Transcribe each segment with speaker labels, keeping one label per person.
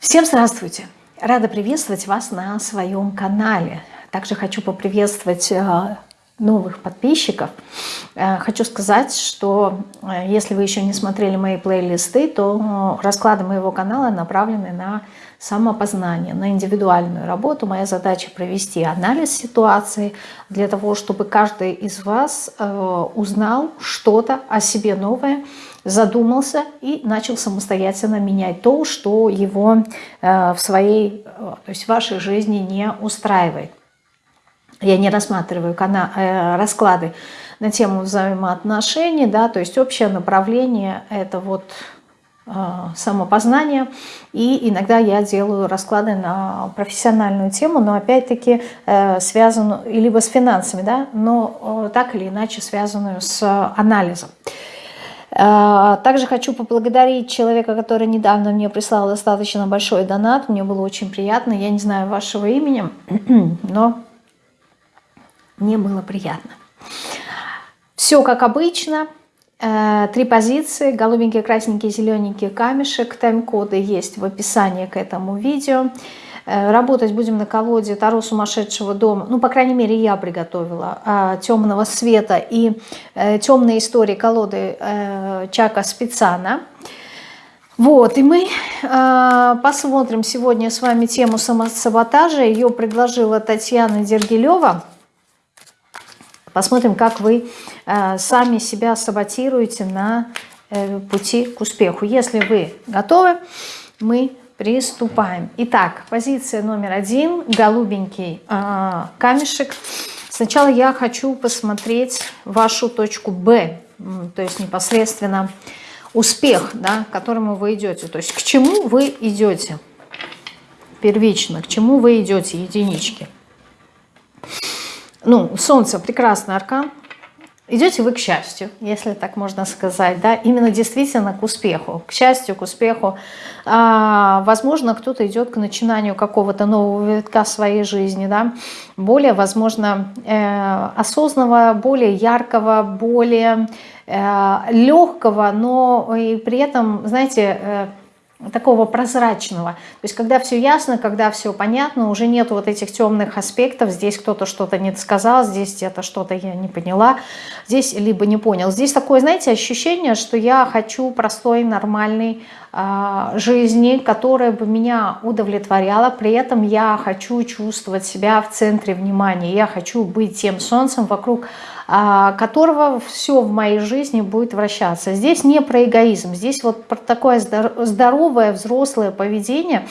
Speaker 1: Всем здравствуйте! Рада приветствовать вас на своем канале. Также хочу поприветствовать э, новых подписчиков. Э, хочу сказать, что э, если вы еще не смотрели мои плейлисты, то расклады моего канала направлены на самопознание, на индивидуальную работу. Моя задача провести анализ ситуации для того, чтобы каждый из вас узнал что-то о себе новое, задумался и начал самостоятельно менять то, что его э, в своей, э, то есть в вашей жизни не устраивает. Я не рассматриваю э, расклады на тему взаимоотношений, да, то есть общее направление это вот самопознание. И иногда я делаю расклады на профессиональную тему, но опять-таки связанную либо с финансами, да, но так или иначе связанную с анализом. А, также хочу поблагодарить человека, который недавно мне прислал достаточно большой донат. Мне было очень приятно. Я не знаю вашего имени, но мне было приятно. Все как обычно. Э, три позиции. Голубенький, красненький, зелененький камешек. Тайм-коды есть в описании к этому видео. Э, работать будем на колоде Таро сумасшедшего дома. Ну, по крайней мере, я приготовила а, темного света и э, темные истории колоды э, Чака Спецана. Вот, и мы э, посмотрим сегодня с вами тему самосаботажа. Ее предложила Татьяна Дергилева. Посмотрим, как вы э, сами себя саботируете на э, пути к успеху. Если вы готовы, мы Приступаем. Итак, позиция номер один, голубенький э, камешек. Сначала я хочу посмотреть вашу точку Б, то есть непосредственно успех, да, к которому вы идете. То есть к чему вы идете первично, к чему вы идете, единички. Ну, Солнце прекрасный аркан, Идете вы к счастью, если так можно сказать, да, именно действительно к успеху, к счастью, к успеху. А, возможно, кто-то идет к начинанию какого-то нового витка своей жизни, да, более, возможно, э, осознанного, более яркого, более э, легкого, но и при этом, знаете, э, такого прозрачного. То есть когда все ясно, когда все понятно, уже нет вот этих темных аспектов, здесь кто-то что-то не сказал, здесь это что-то я не поняла, здесь либо не понял. Здесь такое, знаете, ощущение, что я хочу простой, нормальной э, жизни, которая бы меня удовлетворяла, при этом я хочу чувствовать себя в центре внимания, я хочу быть тем солнцем вокруг а, которого все в моей жизни будет вращаться. Здесь не про эгоизм, здесь вот про такое здоровое взрослое поведение,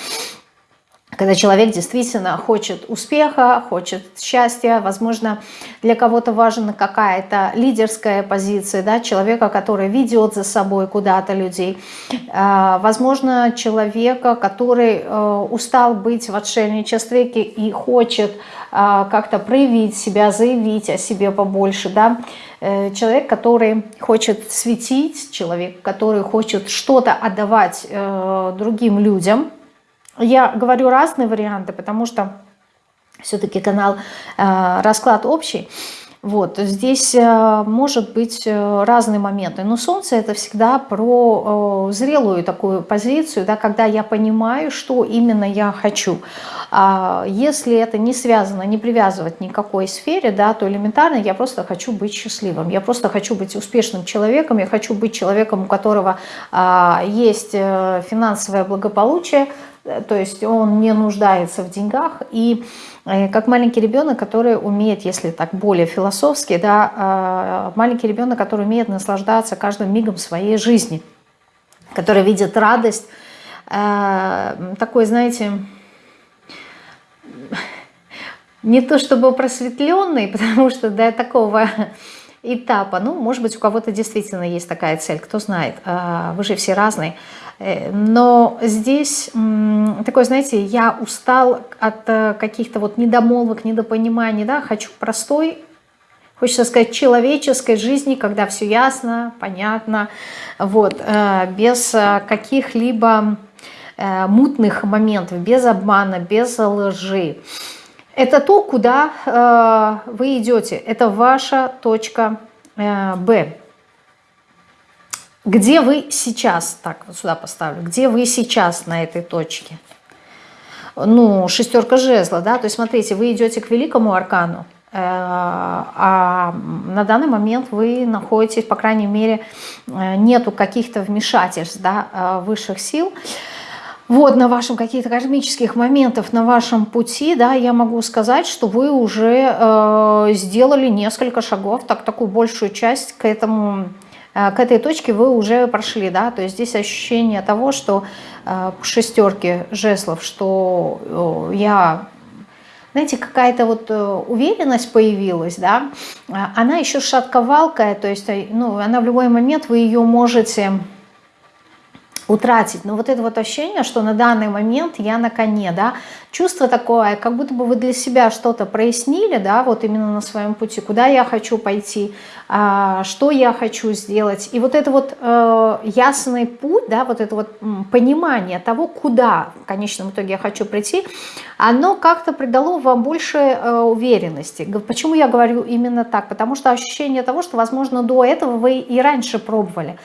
Speaker 1: когда человек действительно хочет успеха, хочет счастья, возможно, для кого-то важна какая-то лидерская позиция, да, человека, который ведет за собой куда-то людей, а, возможно, человека, который э, устал быть в отшельничестве и хочет а, как-то проявить себя, заявить о себе побольше, да, э, человек, который хочет светить, человек, который хочет что-то отдавать э, другим людям. Я говорю разные варианты, потому что все-таки канал э, «Расклад общий», вот, здесь э, может быть э, разные моменты, но Солнце это всегда про зрелую такую позицию, да, когда я понимаю, что именно я хочу. А если это не связано, не привязывать никакой сфере, да, то элементарно я просто хочу быть счастливым, я просто хочу быть успешным человеком, я хочу быть человеком, у которого а, есть финансовое благополучие, то есть он не нуждается в деньгах, и Э, как маленький ребенок, который умеет, если так более философски, да, а, маленький ребенок, который умеет наслаждаться каждым мигом своей жизни, который видит радость, э, такой, знаете, не то чтобы просветленный, потому что до такого этапа, ну, может быть, у кого-то действительно есть такая цель, кто знает, а, вы же все разные, но здесь такой, знаете, я устал от э, каких-то вот недомолвок, недопониманий, да, хочу простой, хочется сказать, человеческой жизни, когда все ясно, понятно, вот, э, без каких-либо мутных моментов, без обмана, без лжи. Это то, куда вы идете, это ваша точка Б. Где вы сейчас, так вот сюда поставлю, где вы сейчас на этой точке? ну, шестерка жезла, да, то есть смотрите, вы идете к великому аркану, э, а на данный момент вы находитесь, по крайней мере, э, нету каких-то вмешательств да, э, высших сил, вот на вашем каких-то кармических моментов на вашем пути, да, я могу сказать, что вы уже э, сделали несколько шагов, так такую большую часть к этому к этой точке вы уже прошли, да, то есть здесь ощущение того, что э, шестерки жеслов, что я, знаете, какая-то вот э, уверенность появилась, да, она еще шатковалкая, то есть, ну, она в любой момент, вы ее можете утратить. Но вот это вот ощущение, что на данный момент я на коне, да, чувство такое, как будто бы вы для себя что-то прояснили, да, вот именно на своем пути, куда я хочу пойти, а, что я хочу сделать. И вот это вот э, ясный путь, да, вот это вот понимание того, куда в конечном итоге я хочу прийти, оно как-то придало вам больше э, уверенности. Почему я говорю именно так? Потому что ощущение того, что, возможно, до этого вы и раньше пробовали.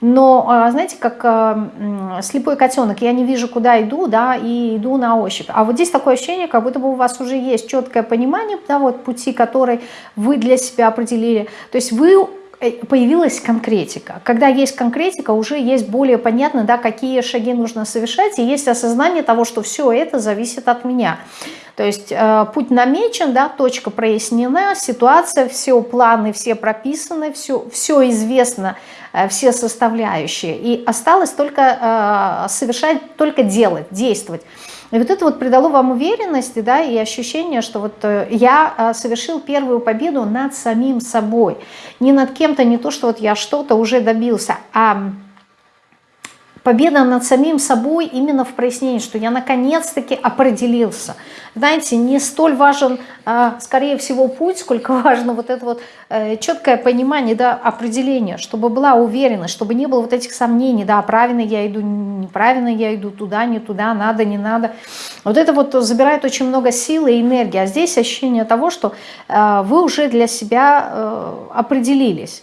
Speaker 1: Но, а, знаете, как а, слепой котенок, я не вижу, куда иду, да, и иду на ощупь. А вот здесь такое ощущение, как будто бы у вас уже есть четкое понимание, да, вот пути, который вы для себя определили. То есть вы э, появилась конкретика. Когда есть конкретика, уже есть более понятно, да, какие шаги нужно совершать, и есть осознание того, что все это зависит от меня. То есть э, путь намечен, да, точка прояснена, ситуация, все планы, все прописаны, все, все известно, э, все составляющие. И осталось только э, совершать, только делать, действовать. И вот это вот придало вам уверенности, да, и ощущение, что вот я совершил первую победу над самим собой. Не над кем-то, не то, что вот я что-то уже добился, а победа над самим собой именно в прояснении, что я наконец-таки определился. Знаете, не столь важен, а, скорее всего, путь, сколько важно вот это вот э, четкое понимание, да, определение, чтобы была уверенность, чтобы не было вот этих сомнений, да, правильно я иду, неправильно я иду, туда, не туда, надо, не надо. Вот это вот забирает очень много силы и энергии, а здесь ощущение того, что э, вы уже для себя э, определились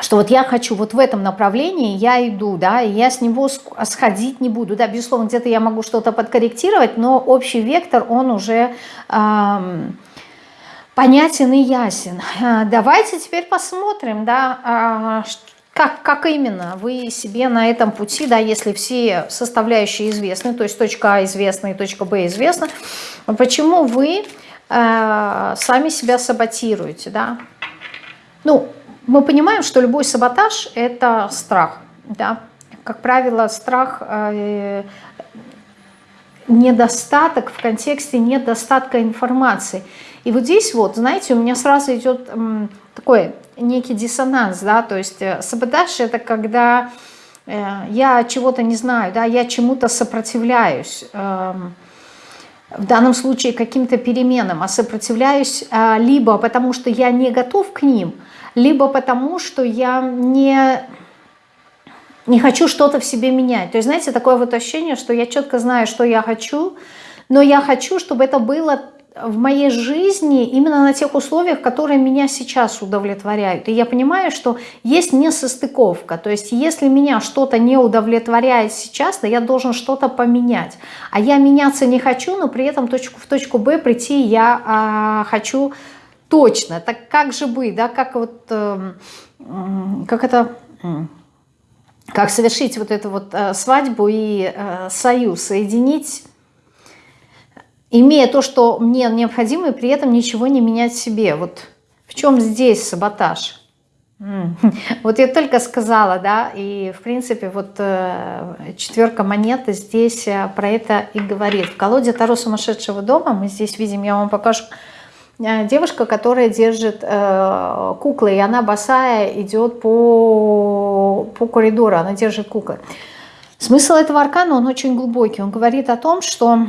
Speaker 1: что вот я хочу вот в этом направлении, я иду, да, и я с него сходить не буду, да, безусловно, где-то я могу что-то подкорректировать, но общий вектор, он уже эм, понятен и ясен. А, давайте теперь посмотрим, да, э, как, как именно вы себе на этом пути, да, если все составляющие известны, то есть точка А известна и точка Б известна, почему вы э, сами себя саботируете, да, ну, мы понимаем, что любой саботаж – это страх. Да? Как правило, страх э, недостаток в контексте недостатка информации. И вот здесь вот, знаете, у меня сразу идет э, такой некий диссонанс, да, то есть э, саботаж – это когда э, я чего-то не знаю, да, я чему-то сопротивляюсь, э, в данном случае каким-то переменам, а сопротивляюсь э, либо потому, что я не готов к ним – либо потому, что я не, не хочу что-то в себе менять. То есть, знаете, такое вот ощущение, что я четко знаю, что я хочу, но я хочу, чтобы это было в моей жизни именно на тех условиях, которые меня сейчас удовлетворяют. И я понимаю, что есть несостыковка. То есть если меня что-то не удовлетворяет сейчас, то я должен что-то поменять. А я меняться не хочу, но при этом точку, в точку Б прийти я а, хочу точно. Так как же быть, да, как вот, э, как это, как совершить вот эту вот э, свадьбу и э, союз, соединить, имея то, что мне необходимо, и при этом ничего не менять себе. Вот в чем здесь саботаж? Вот я только сказала, да, и в принципе вот э, четверка монеты здесь про это и говорит. В колоде Таро сумасшедшего дома мы здесь видим, я вам покажу, девушка, которая держит э, куклы, и она босая идет по, по коридору, она держит куклы. Смысл этого аркана, он очень глубокий. Он говорит о том, что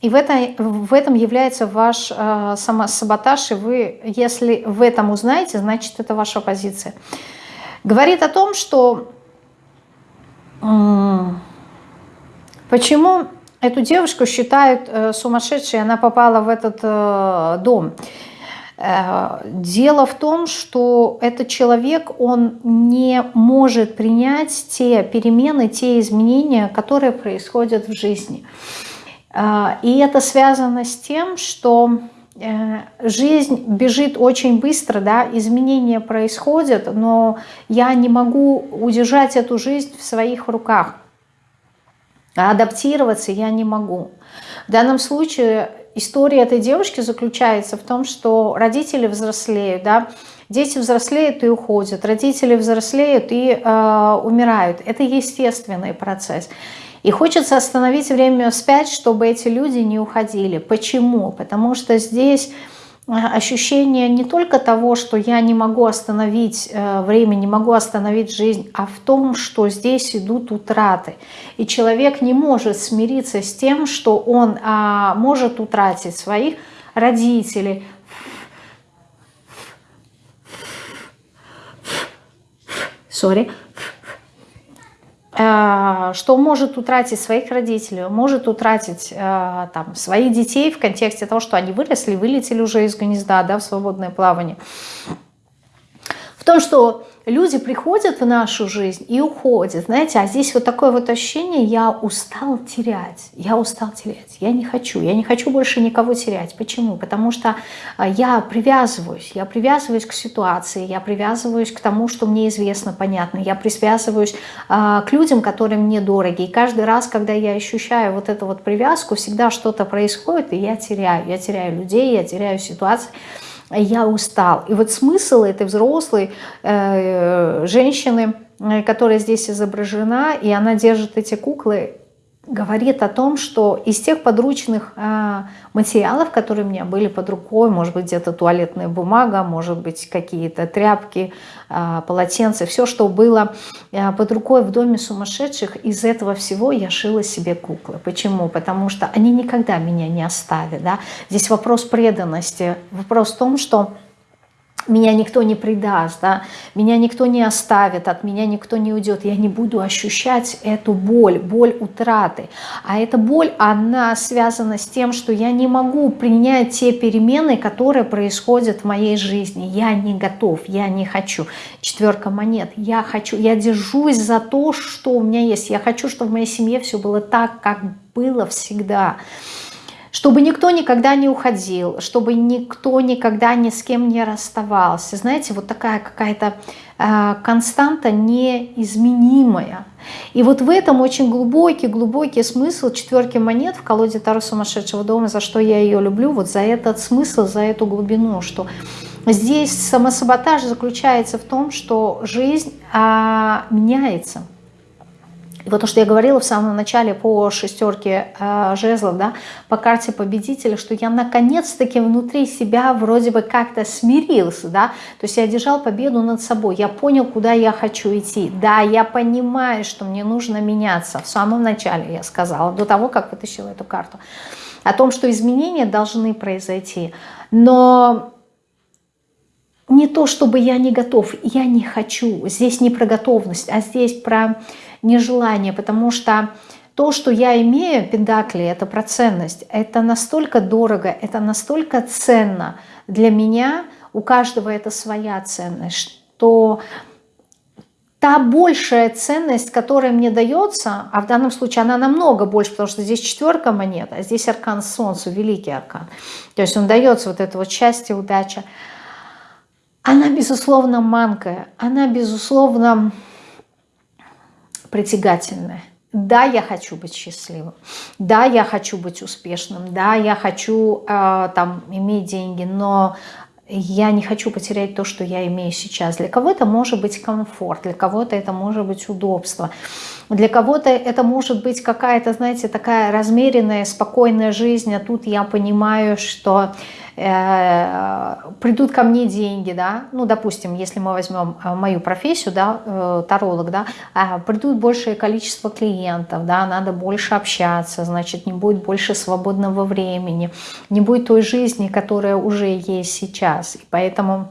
Speaker 1: и в, это, в этом является ваш э, самосаботаж, и вы, если в этом узнаете, значит, это ваша позиция. Говорит о том, что э, почему Эту девушку считают э, сумасшедшей, она попала в этот э, дом. Э, дело в том, что этот человек, он не может принять те перемены, те изменения, которые происходят в жизни. И это связано с тем, что жизнь бежит очень быстро, да, изменения происходят, но я не могу удержать эту жизнь в своих руках. А адаптироваться я не могу. В данном случае история этой девушки заключается в том, что родители взрослеют, да, дети взрослеют и уходят, родители взрослеют и э, умирают. Это естественный процесс. И хочется остановить время вспять, чтобы эти люди не уходили. Почему? Потому что здесь ощущение не только того, что я не могу остановить э, время, не могу остановить жизнь, а в том, что здесь идут утраты. И человек не может смириться с тем, что он а, может утратить своих родителей, sorry, Э, что может утратить своих родителей, может утратить э, там, своих детей в контексте того, что они выросли, вылетели уже из гнезда да, в свободное плавание. В том, что люди приходят в нашу жизнь и уходят, знаете, а здесь вот такое вот ощущение, я устал терять, я устал терять, я не хочу, я не хочу больше никого терять. Почему? Потому что а, я привязываюсь, я привязываюсь к ситуации, я привязываюсь к тому, что мне известно, понятно, я привязываюсь а, к людям, которые мне дороги, и каждый раз, когда я ощущаю вот эту вот привязку, всегда что-то происходит, и я теряю, я теряю людей, я теряю ситуации, я устал. И вот смысл этой взрослой э, женщины, э, которая здесь изображена, и она держит эти куклы, говорит о том, что из тех подручных э, материалов, которые у меня были под рукой, может быть где-то туалетная бумага, может быть какие-то тряпки, э, полотенца, все, что было э, под рукой в доме сумасшедших, из этого всего я шила себе куклы. Почему? Потому что они никогда меня не оставят. Да? Здесь вопрос преданности, вопрос в том, что меня никто не предаст, да? меня никто не оставит, от меня никто не уйдет, я не буду ощущать эту боль, боль утраты. А эта боль, она связана с тем, что я не могу принять те перемены, которые происходят в моей жизни. Я не готов, я не хочу. Четверка монет, я хочу, я держусь за то, что у меня есть. Я хочу, чтобы в моей семье все было так, как было всегда чтобы никто никогда не уходил, чтобы никто никогда ни с кем не расставался. Знаете, вот такая какая-то э, константа неизменимая. И вот в этом очень глубокий, глубокий смысл четверки монет в колоде Таро сумасшедшего дома, за что я ее люблю, вот за этот смысл, за эту глубину, что здесь самосаботаж заключается в том, что жизнь э, меняется – и вот то, что я говорила в самом начале по шестерке э, жезлов, да, по карте победителя, что я наконец-таки внутри себя вроде бы как-то смирился, да, то есть я держал победу над собой, я понял, куда я хочу идти, да, я понимаю, что мне нужно меняться, в самом начале я сказала, до того, как вытащила эту карту, о том, что изменения должны произойти, но не то, чтобы я не готов, я не хочу, здесь не про готовность, а здесь про нежелание, потому что то, что я имею, педакли, это про ценность, это настолько дорого, это настолько ценно для меня, у каждого это своя ценность, что та большая ценность, которая мне дается, а в данном случае она намного больше, потому что здесь четверка монет, а здесь аркан Солнца, великий аркан, то есть он дается вот это вот счастье, удача, она, безусловно, манкая, она, безусловно, притягательное. Да, я хочу быть счастливым. Да, я хочу быть успешным. Да, я хочу э, там иметь деньги, но я не хочу потерять то, что я имею сейчас. Для кого-то может быть комфорт, для кого-то это может быть удобство, для кого-то это может быть какая-то, знаете, такая размеренная, спокойная жизнь, а тут я понимаю, что Э, придут ко мне деньги, да, ну, допустим, если мы возьмем э, мою профессию, да, э, таролог, да, а, придут большее количество клиентов, да, надо больше общаться, значит, не будет больше свободного времени, не будет той жизни, которая уже есть сейчас, и поэтому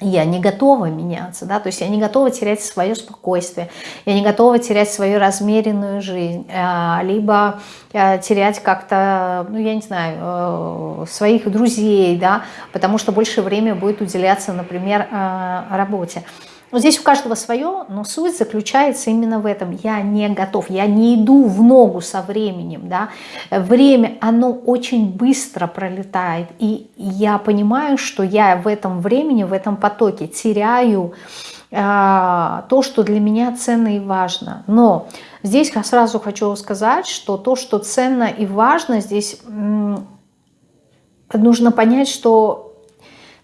Speaker 1: я не готова меняться, да, то есть я не готова терять свое спокойствие, я не готова терять свою размеренную жизнь, э, либо э, терять как-то, ну, я не знаю, э, своих друзей, да, потому что больше времени будет уделяться, например, работе. Вот здесь у каждого свое, но суть заключается именно в этом. Я не готов, я не иду в ногу со временем. Да? Время, оно очень быстро пролетает. И я понимаю, что я в этом времени, в этом потоке теряю э, то, что для меня ценно и важно. Но здесь я сразу хочу сказать, что то, что ценно и важно, здесь нужно понять, что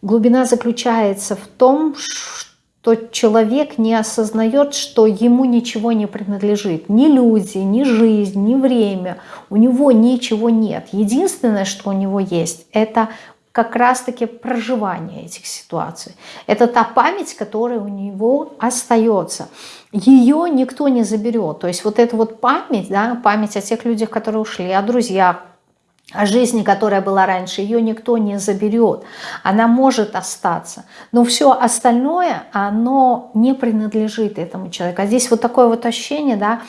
Speaker 1: глубина заключается в том, что то человек не осознает, что ему ничего не принадлежит. Ни люди, ни жизнь, ни время. У него ничего нет. Единственное, что у него есть, это как раз-таки проживание этих ситуаций. Это та память, которая у него остается. Ее никто не заберет. То есть вот эта вот память, да, память о тех людях, которые ушли, о друзьях, жизни, которая была раньше, ее никто не заберет. Она может остаться. Но все остальное, оно не принадлежит этому человеку. А здесь вот такое вот ощущение, да,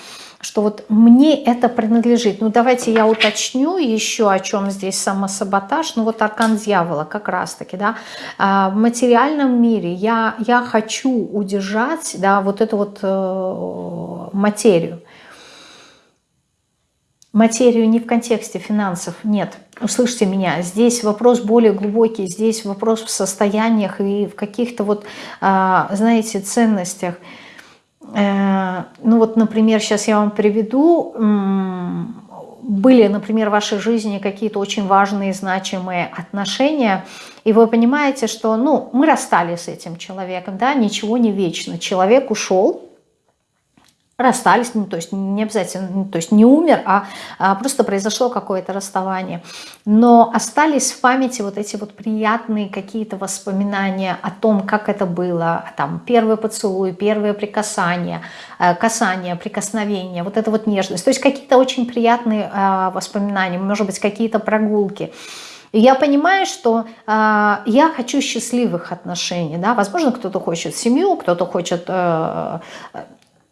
Speaker 1: что вот мне это принадлежит. Ну давайте я уточню еще, о чем здесь самосаботаж. Ну вот аркан дьявола как раз-таки, да. А, в материальном мире я, я хочу удержать, да, вот эту вот э, материю материю не в контексте финансов, нет. Услышьте меня, здесь вопрос более глубокий, здесь вопрос в состояниях и в каких-то вот, а, знаете, ценностях. Э, ну вот, например, сейчас я вам приведу, были, например, в вашей жизни какие-то очень важные, значимые отношения, и вы понимаете, что, ну, мы расстались с этим человеком, да, ничего не вечно. Человек ушел, расстались, ну, то есть не обязательно, ну, то есть не умер, а, а просто произошло какое-то расставание. Но остались в памяти вот эти вот приятные какие-то воспоминания о том, как это было, там первый поцелуй, первое прикасание, э, касание, прикосновение, вот это вот нежность. То есть какие-то очень приятные э, воспоминания, может быть, какие-то прогулки. Я понимаю, что э, я хочу счастливых отношений. Да? Возможно, кто-то хочет семью, кто-то хочет э,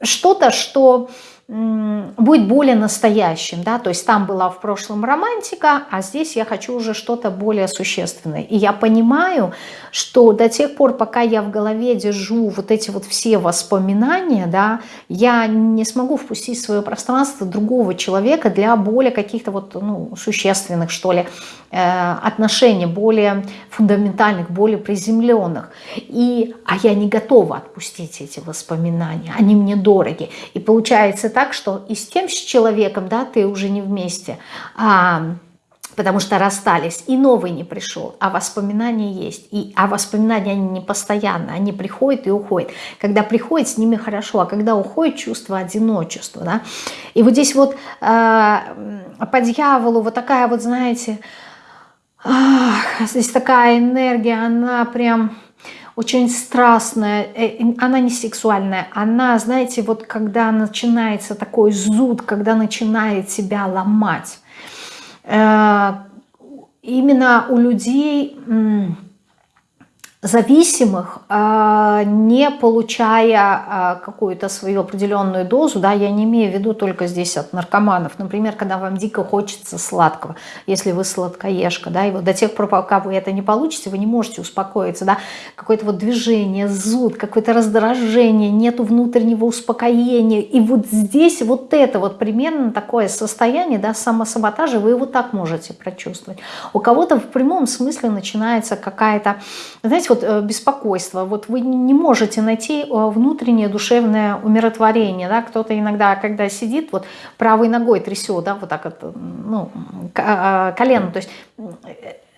Speaker 1: что-то, что будет более настоящим, да, то есть там была в прошлом романтика, а здесь я хочу уже что-то более существенное. И я понимаю, что до тех пор, пока я в голове держу вот эти вот все воспоминания, да, я не смогу впустить в свое пространство другого человека для более каких-то вот, ну, существенных, что ли, э, отношений, более фундаментальных, более приземленных. И, а я не готова отпустить эти воспоминания, они мне дороги. И получается так, что и с тем с человеком, да, ты уже не вместе, а, потому что расстались, и новый не пришел, а воспоминания есть. И, а воспоминания, они не постоянно, они приходят и уходят. Когда приходят, с ними хорошо, а когда уходит, чувство одиночества. Да? И вот здесь вот э, по дьяволу вот такая вот, знаете, ах, здесь такая энергия, она прям очень страстная, э, она не сексуальная, она, знаете, вот когда начинается такой зуд, когда начинает себя ломать. Э, именно у людей зависимых, а, не получая а, какую-то свою определенную дозу, да, я не имею в виду только здесь от наркоманов, например, когда вам дико хочется сладкого, если вы сладкоежка, да, и вот до тех пор, пока вы это не получите, вы не можете успокоиться, да, какое-то вот движение, зуд, какое-то раздражение, нету внутреннего успокоения, и вот здесь вот это вот примерно такое состояние, да, самосаботажа, вы его так можете прочувствовать. У кого-то в прямом смысле начинается какая-то, знаете, вот э, беспокойство, вот вы не можете найти э, внутреннее душевное умиротворение, да, кто-то иногда, когда сидит, вот правой ногой трясет, да, вот так вот, ну, а, колено, то есть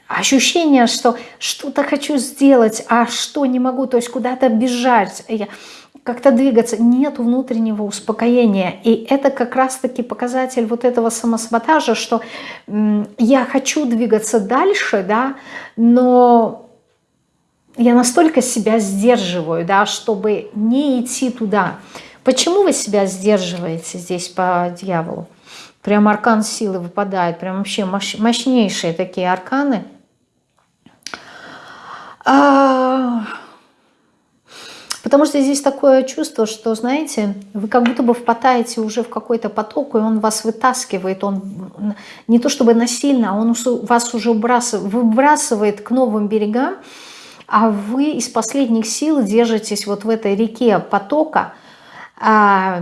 Speaker 1: ощущение, что что-то хочу сделать, а что не могу, то есть куда-то бежать, как-то двигаться, нет внутреннего успокоения. И это как раз-таки показатель вот этого самосаботажа, что я хочу двигаться дальше, да, но я настолько себя сдерживаю, да, чтобы не идти туда. Почему вы себя сдерживаете здесь по дьяволу? Прям аркан силы выпадает, прям вообще мощнейшие такие арканы. А, Потому что здесь такое чувство, что, знаете, вы как будто бы впадаете уже в какой-то поток, и он вас вытаскивает, он не то чтобы насильно, а он вас уже выбрасывает к новым берегам, а вы из последних сил держитесь вот в этой реке потока, а,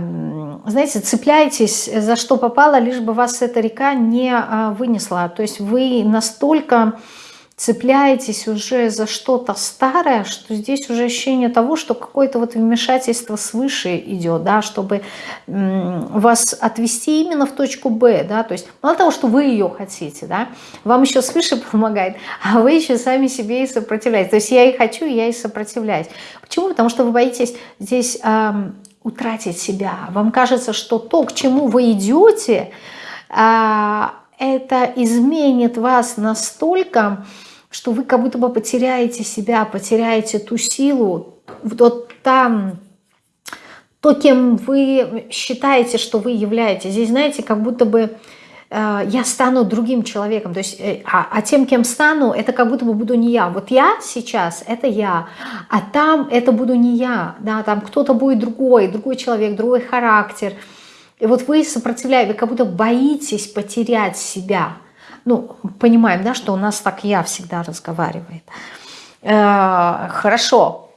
Speaker 1: знаете, цепляетесь за что попало, лишь бы вас эта река не а, вынесла. То есть вы настолько цепляетесь уже за что-то старое, что здесь уже ощущение того, что какое-то вот вмешательство свыше идет, да, чтобы вас отвести именно в точку Б, да, то есть мало того, что вы ее хотите, да, вам еще свыше помогает, а вы еще сами себе и сопротивляетесь. То есть я и хочу, я и сопротивляюсь. Почему? Потому что вы боитесь здесь эм, утратить себя. Вам кажется, что то, к чему вы идете, э, это изменит вас настолько, что вы как будто бы потеряете себя, потеряете ту силу, вот там, то, кем вы считаете, что вы являетесь. Здесь, знаете, как будто бы э, я стану другим человеком, то есть, э, а, а тем, кем стану, это как будто бы буду не я. Вот я сейчас, это я, а там это буду не я, да, там кто-то будет другой, другой человек, другой характер. И вот вы сопротивляете, вы как будто боитесь потерять себя, ну, понимаем, да, что у нас так я всегда разговаривает. Э, хорошо.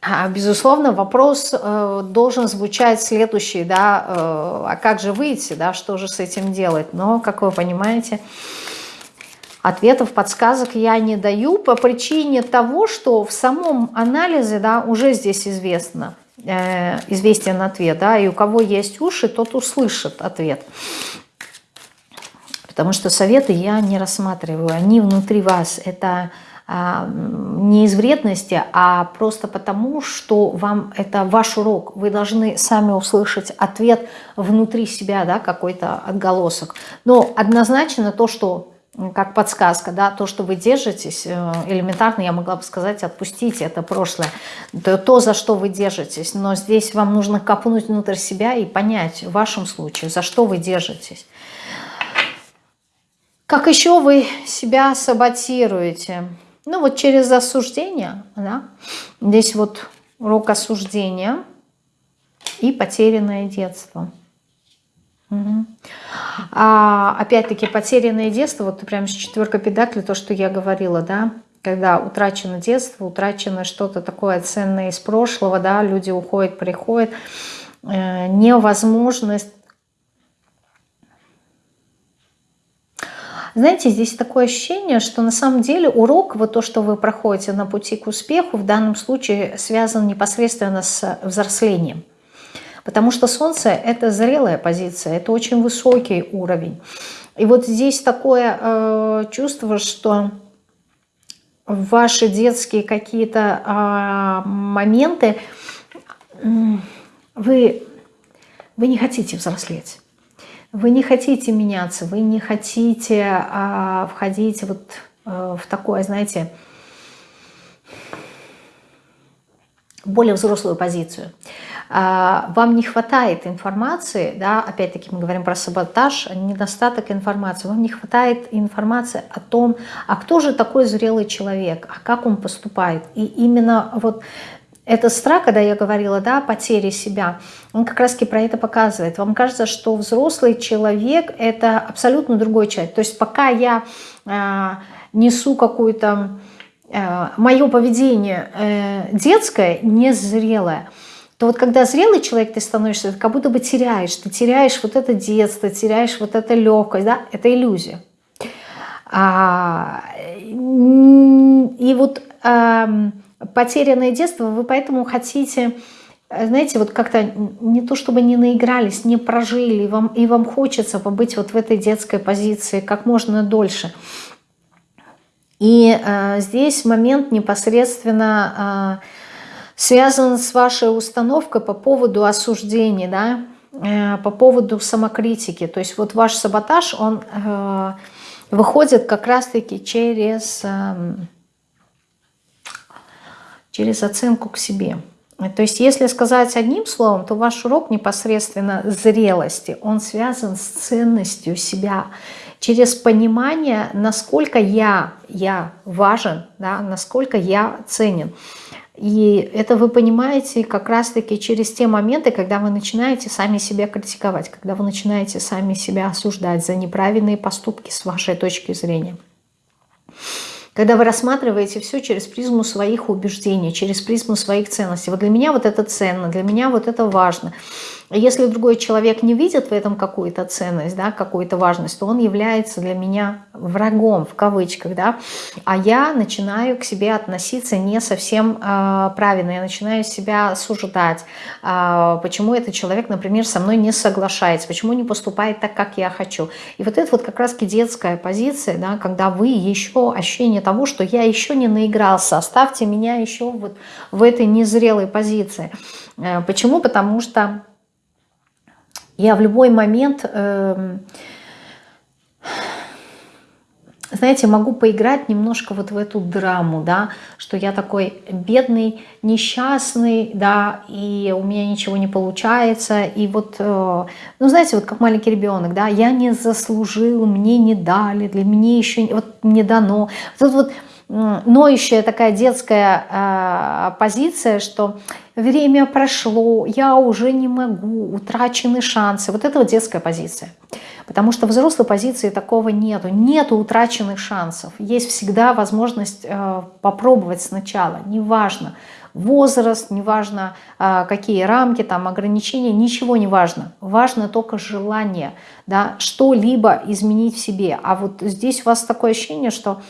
Speaker 1: А, безусловно, вопрос э, должен звучать следующий, да, э, а как же выйти, да, что же с этим делать? Но, как вы понимаете, ответов, подсказок я не даю по причине того, что в самом анализе, да, уже здесь известно, известен ответ, да, и у кого есть уши, тот услышит ответ. Потому что советы я не рассматриваю, они внутри вас. Это а, не из вредности, а просто потому, что вам это ваш урок. Вы должны сами услышать ответ внутри себя, да, какой-то отголосок. Но однозначно то, что как подсказка, да, то, что вы держитесь, э, элементарно я могла бы сказать, отпустите это прошлое, то, то, за что вы держитесь, но здесь вам нужно копнуть внутрь себя и понять в вашем случае, за что вы держитесь. Как еще вы себя саботируете? Ну вот через осуждение, да? Здесь вот урок осуждения и потерянное детство. Угу. А, опять-таки потерянное детство, вот прям с четверка педакли, то, что я говорила, да, когда утрачено детство, утрачено что-то такое ценное из прошлого, да, люди уходят, приходят, э, невозможность Знаете, здесь такое ощущение, что на самом деле урок, вот то, что вы проходите на пути к успеху, в данном случае связан непосредственно с взрослением. Потому что Солнце – это зрелая позиция, это очень высокий уровень. И вот здесь такое э, чувство, что ваши детские какие-то э, моменты, э, вы, вы не хотите взрослеть. Вы не хотите меняться, вы не хотите а, входить вот а, в такое, знаете, более взрослую позицию. А, вам не хватает информации, да, опять-таки мы говорим про саботаж, недостаток информации, вам не хватает информации о том, а кто же такой зрелый человек, а как он поступает. И именно вот этот страх, когда я говорила, да, потери себя, он как раз про это показывает. Вам кажется, что взрослый человек – это абсолютно другой человек. То есть пока я э, несу какую-то… Э, мое поведение э, детское, незрелое, то вот когда зрелый человек ты становишься, ты как будто бы теряешь. Ты теряешь вот это детство, теряешь вот это легкость, да, это иллюзия. А, и вот… А, потерянное детство, вы поэтому хотите, э, знаете, вот как-то не то чтобы не наигрались, не прожили, и вам, и вам хочется побыть вот в этой детской позиции как можно дольше. И э, здесь момент непосредственно э, связан с вашей установкой по поводу осуждения, да, э, по поводу самокритики. То есть вот ваш саботаж, он э, выходит как раз-таки через... Э, через оценку к себе. То есть, если сказать одним словом, то ваш урок непосредственно зрелости, он связан с ценностью себя, через понимание, насколько я, я важен, да, насколько я ценен. И это вы понимаете как раз-таки через те моменты, когда вы начинаете сами себя критиковать, когда вы начинаете сами себя осуждать за неправильные поступки с вашей точки зрения. Когда вы рассматриваете все через призму своих убеждений, через призму своих ценностей. Вот для меня вот это ценно, для меня вот это важно. Если другой человек не видит в этом какую-то ценность, да, какую-то важность, то он является для меня врагом, в кавычках, да, а я начинаю к себе относиться не совсем э, правильно, я начинаю себя осуждать, э, почему этот человек, например, со мной не соглашается, почему не поступает так, как я хочу. И вот это вот как раз детская позиция, да, когда вы еще ощущение того, что я еще не наигрался, оставьте меня еще вот в этой незрелой позиции. Э, почему? Потому что я в любой момент, э, знаете, могу поиграть немножко вот в эту драму, да, что я такой бедный, несчастный, да, и у меня ничего не получается, и вот, э, ну, знаете, вот как маленький ребенок, да, я не заслужил, мне не дали, для меня еще вот не дано. Вот, вот ноющая такая детская э, позиция, что время прошло, я уже не могу, утрачены шансы. Вот это вот детская позиция. Потому что взрослой позиции такого нету. Нету утраченных шансов. Есть всегда возможность э, попробовать сначала. Неважно возраст, неважно э, какие рамки, там ограничения, ничего не важно. Важно только желание да, что-либо изменить в себе. А вот здесь у вас такое ощущение, что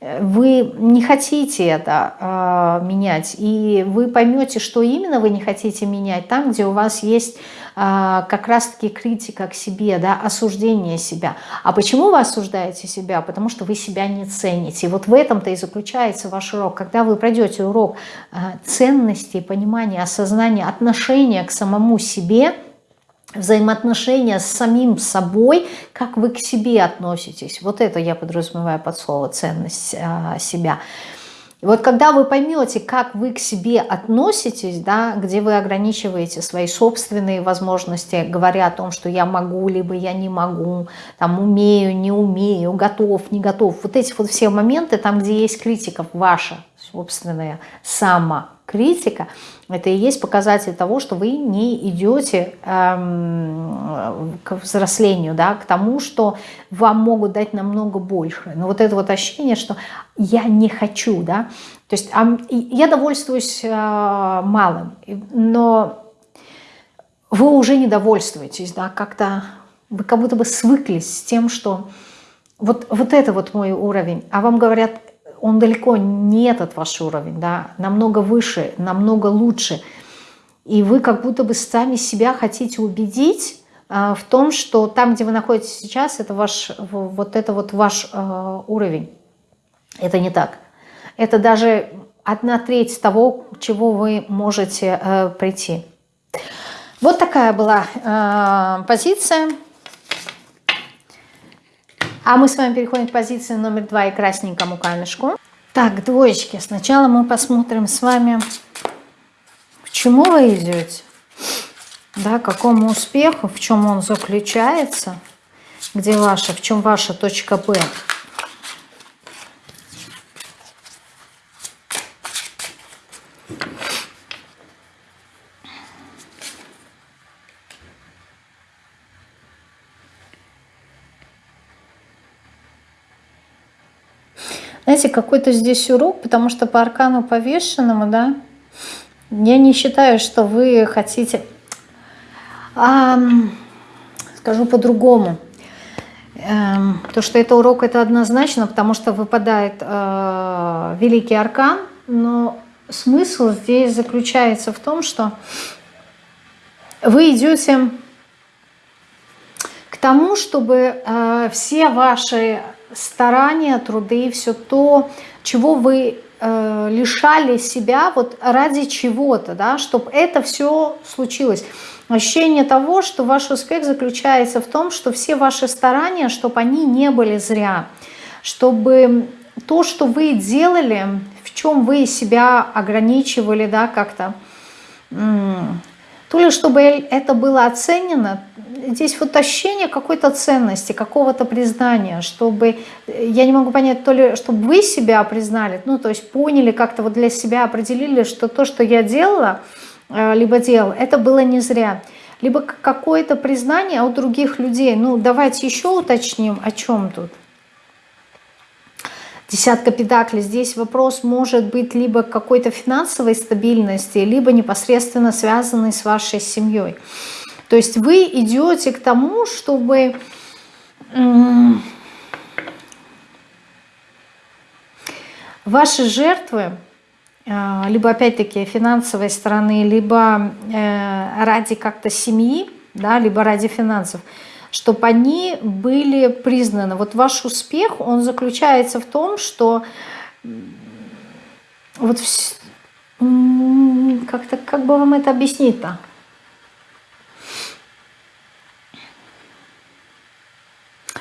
Speaker 1: вы не хотите это э, менять, и вы поймете, что именно вы не хотите менять, там, где у вас есть э, как раз-таки критика к себе, да, осуждение себя. А почему вы осуждаете себя? Потому что вы себя не цените. И вот в этом-то и заключается ваш урок. Когда вы пройдете урок э, ценности, понимания, осознания, отношения к самому себе – взаимоотношения с самим собой, как вы к себе относитесь. Вот это я подразумеваю под слово ценность а, себя. И вот когда вы поймете, как вы к себе относитесь, да, где вы ограничиваете свои собственные возможности, говоря о том, что я могу, либо я не могу, там умею, не умею, готов, не готов. Вот эти вот все моменты, там, где есть критика ваша собственная, сама критика, это и есть показатель того, что вы не идете эм, к взрослению, да, к тому, что вам могут дать намного больше. Но вот это вот ощущение, что я не хочу, да, то есть э, я довольствуюсь э, малым, но вы уже не довольствуетесь, да, как-то вы как будто бы свыклись с тем, что вот, вот это вот мой уровень, а вам говорят, он далеко не этот ваш уровень, да, намного выше, намного лучше. И вы как будто бы сами себя хотите убедить э, в том, что там, где вы находитесь сейчас, это ваш, вот это вот ваш э, уровень. Это не так. Это даже одна треть того, чего вы можете э, прийти. Вот такая была э, позиция. А мы с вами переходим к позиции номер два и красненькому камешку. Так, двоечки. Сначала мы посмотрим с вами, к чему вы идете, да, какому успеху, в чем он заключается, где ваша, в чем ваша точка Б. Знаете, какой-то здесь урок, потому что по аркану повешенному, да, я не считаю, что вы хотите... А, скажу по-другому. Эм, то, что это урок, это однозначно, потому что выпадает э, великий аркан, но смысл здесь заключается в том, что вы идете к тому, чтобы э, все ваши старания, труды, все то, чего вы э, лишали себя вот ради чего-то, да, чтобы это все случилось. Ощущение того, что ваш успех заключается в том, что все ваши старания, чтобы они не были зря, чтобы то, что вы делали, в чем вы себя ограничивали, да, как-то, то ли чтобы это было оценено, здесь вот ощущение какой-то ценности, какого-то признания, чтобы, я не могу понять, то ли, чтобы вы себя признали, ну, то есть поняли, как-то вот для себя определили, что то, что я делала, э, либо делал, это было не зря. Либо какое-то признание у других людей. Ну, давайте еще уточним, о чем тут. Десятка педаклей. Здесь вопрос может быть либо какой-то финансовой стабильности, либо непосредственно связанный с вашей семьей. То есть вы идете к тому, чтобы ваши жертвы, а, либо опять-таки финансовой стороны, либо э, ради как-то семьи, да, либо ради финансов, чтобы они были признаны. Вот ваш успех, он заключается в том, что вот как-то, как бы вам это объяснить-то?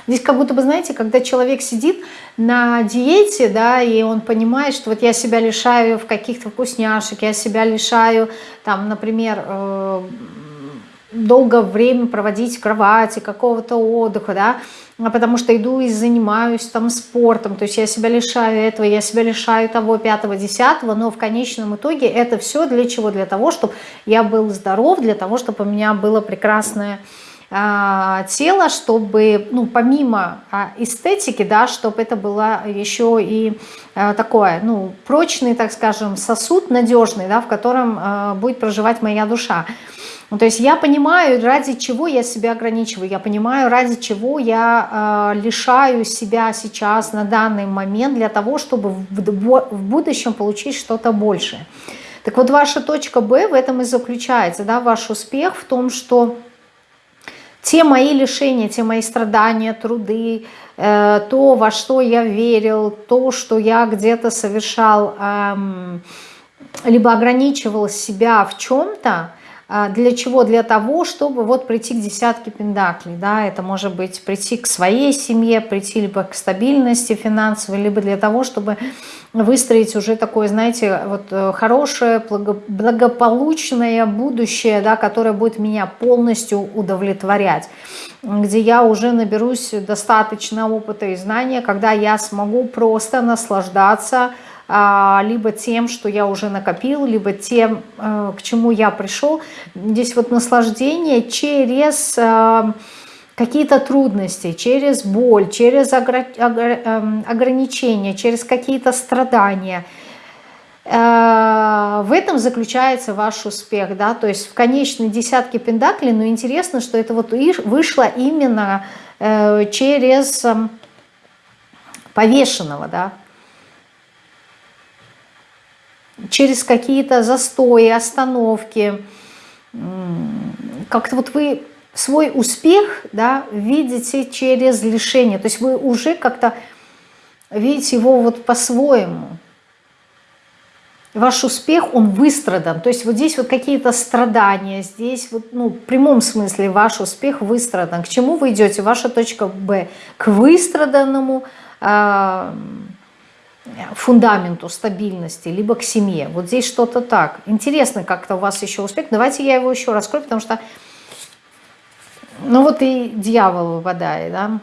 Speaker 1: Здесь как будто бы, знаете, когда человек сидит на диете, да, и он понимает, что вот я себя лишаю в каких-то вкусняшек, я себя лишаю, там, например, э, долго время проводить в кровати, какого-то отдыха, да, а потому что иду и занимаюсь там спортом, то есть я себя лишаю этого, я себя лишаю того, пятого, десятого, но в конечном итоге это все для чего? Для того, чтобы я был здоров, для того, чтобы у меня было прекрасное а, тело, чтобы, ну, помимо а, эстетики, да, чтобы это было еще и а, такое, ну, прочный, так скажем, сосуд надежный, да, в котором будет проживать моя душа. Ну, то есть я понимаю, ради чего я себя ограничиваю, я понимаю, ради чего я э, лишаю себя сейчас на данный момент для того, чтобы в, в будущем получить что-то большее. Так вот, ваша точка Б в этом и заключается, да, ваш успех в том, что те мои лишения, те мои страдания, труды, э, то, во что я верил, то, что я где-то совершал, э, либо ограничивал себя в чем-то, для чего? Для того, чтобы вот прийти к десятке пендаклей, да, это может быть прийти к своей семье, прийти либо к стабильности финансовой, либо для того, чтобы выстроить уже такое, знаете, вот э, хорошее, благополучное будущее, да, которое будет меня полностью удовлетворять, где я уже наберусь достаточно опыта и знания, когда я смогу просто наслаждаться а, либо тем, что я уже накопил, либо тем, э, к чему я пришел. Здесь вот наслаждение через э, какие-то трудности, через боль, через эм, ограничения, через какие-то страдания. Э, в этом заключается ваш успех, да, то есть в конечной десятке пентаклей, но интересно, что это вот вышло именно через эм, повешенного, да, через какие-то застои, остановки, как-то вот вы свой успех да, видите через лишение. То есть вы уже как-то видите его вот по-своему. Ваш успех, он выстрадан. То есть вот здесь вот какие-то страдания, здесь вот, ну, в прямом смысле ваш успех выстрадан. К чему вы идете? Ваша точка Б. К выстраданному э, фундаменту стабильности, либо к семье. Вот здесь что-то так. Интересно как-то у вас еще успех. Давайте я его еще раскрою, потому что ну вот и дьявол выпадает, да.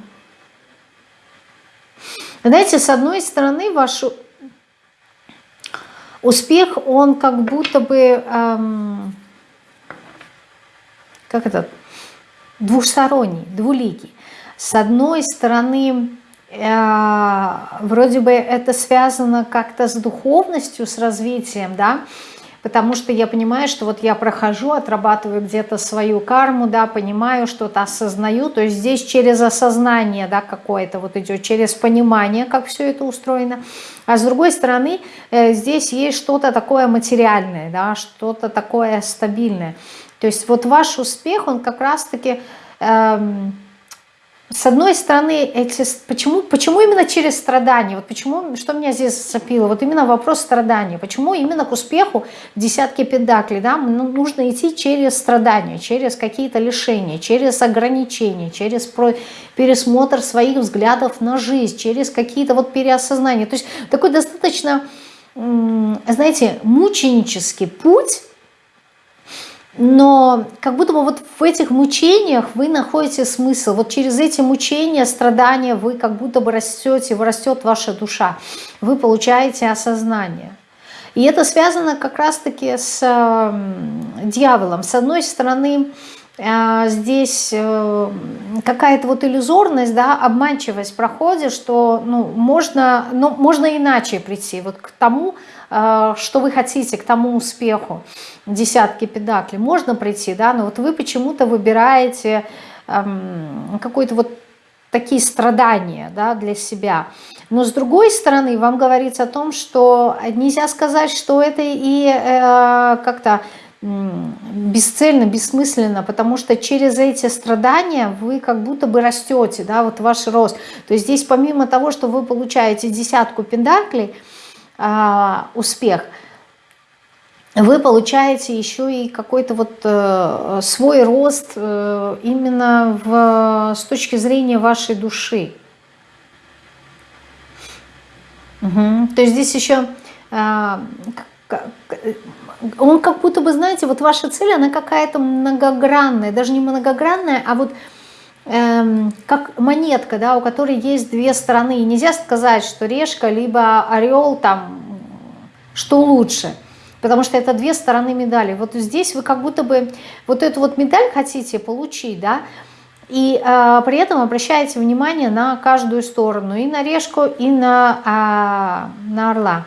Speaker 1: Знаете, с одной стороны, ваш успех, он как будто бы, эм, как это, двухсторонний, двуликий. С одной стороны, вроде бы это связано как-то с духовностью, с развитием, да, потому что я понимаю, что вот я прохожу, отрабатываю где-то свою карму, да, понимаю, что-то осознаю, то есть здесь через осознание, да, какое-то вот идет, через понимание, как все это устроено, а с другой стороны, э, здесь есть что-то такое материальное, да, что-то такое стабильное, то есть вот ваш успех, он как раз-таки... Эм, с одной стороны, эти, почему, почему именно через страдания? Вот почему, что меня здесь зацепило? Вот именно вопрос страдания. Почему именно к успеху в десятке педаклей? Да, ну, нужно идти через страдания, через какие-то лишения, через ограничения, через пересмотр своих взглядов на жизнь, через какие-то вот переосознания. То есть такой достаточно, знаете, мученический путь, но как будто бы вот в этих мучениях вы находите смысл. Вот через эти мучения, страдания вы как будто бы растете, растет ваша душа. Вы получаете осознание. И это связано как раз-таки с э, дьяволом. С одной стороны, э, здесь э, какая-то вот иллюзорность, да, обманчивость проходит, что ну, можно, ну, можно иначе прийти вот к тому, что вы хотите, к тому успеху. Десятки педаклей можно прийти, да, но вот вы почему-то выбираете э, какой-то вот такие страдания да, для себя. Но с другой стороны, вам говорится о том, что нельзя сказать, что это и э, как-то бесцельно, бессмысленно, потому что через эти страдания вы как будто бы растете, да, вот ваш рост. То есть здесь помимо того, что вы получаете десятку пендаклей, э, успех, вы получаете еще и какой-то вот э, свой рост э, именно в, с точки зрения вашей души. Угу. То есть здесь еще э, он как будто бы, знаете, вот ваша цель, она какая-то многогранная, даже не многогранная, а вот эм, как монетка, да, у которой есть две стороны. И нельзя сказать, что решка либо орел там, что лучше, потому что это две стороны медали. Вот здесь вы как будто бы вот эту вот медаль хотите получить, да, и э, при этом обращаете внимание на каждую сторону, и на решку, и на, э, на орла.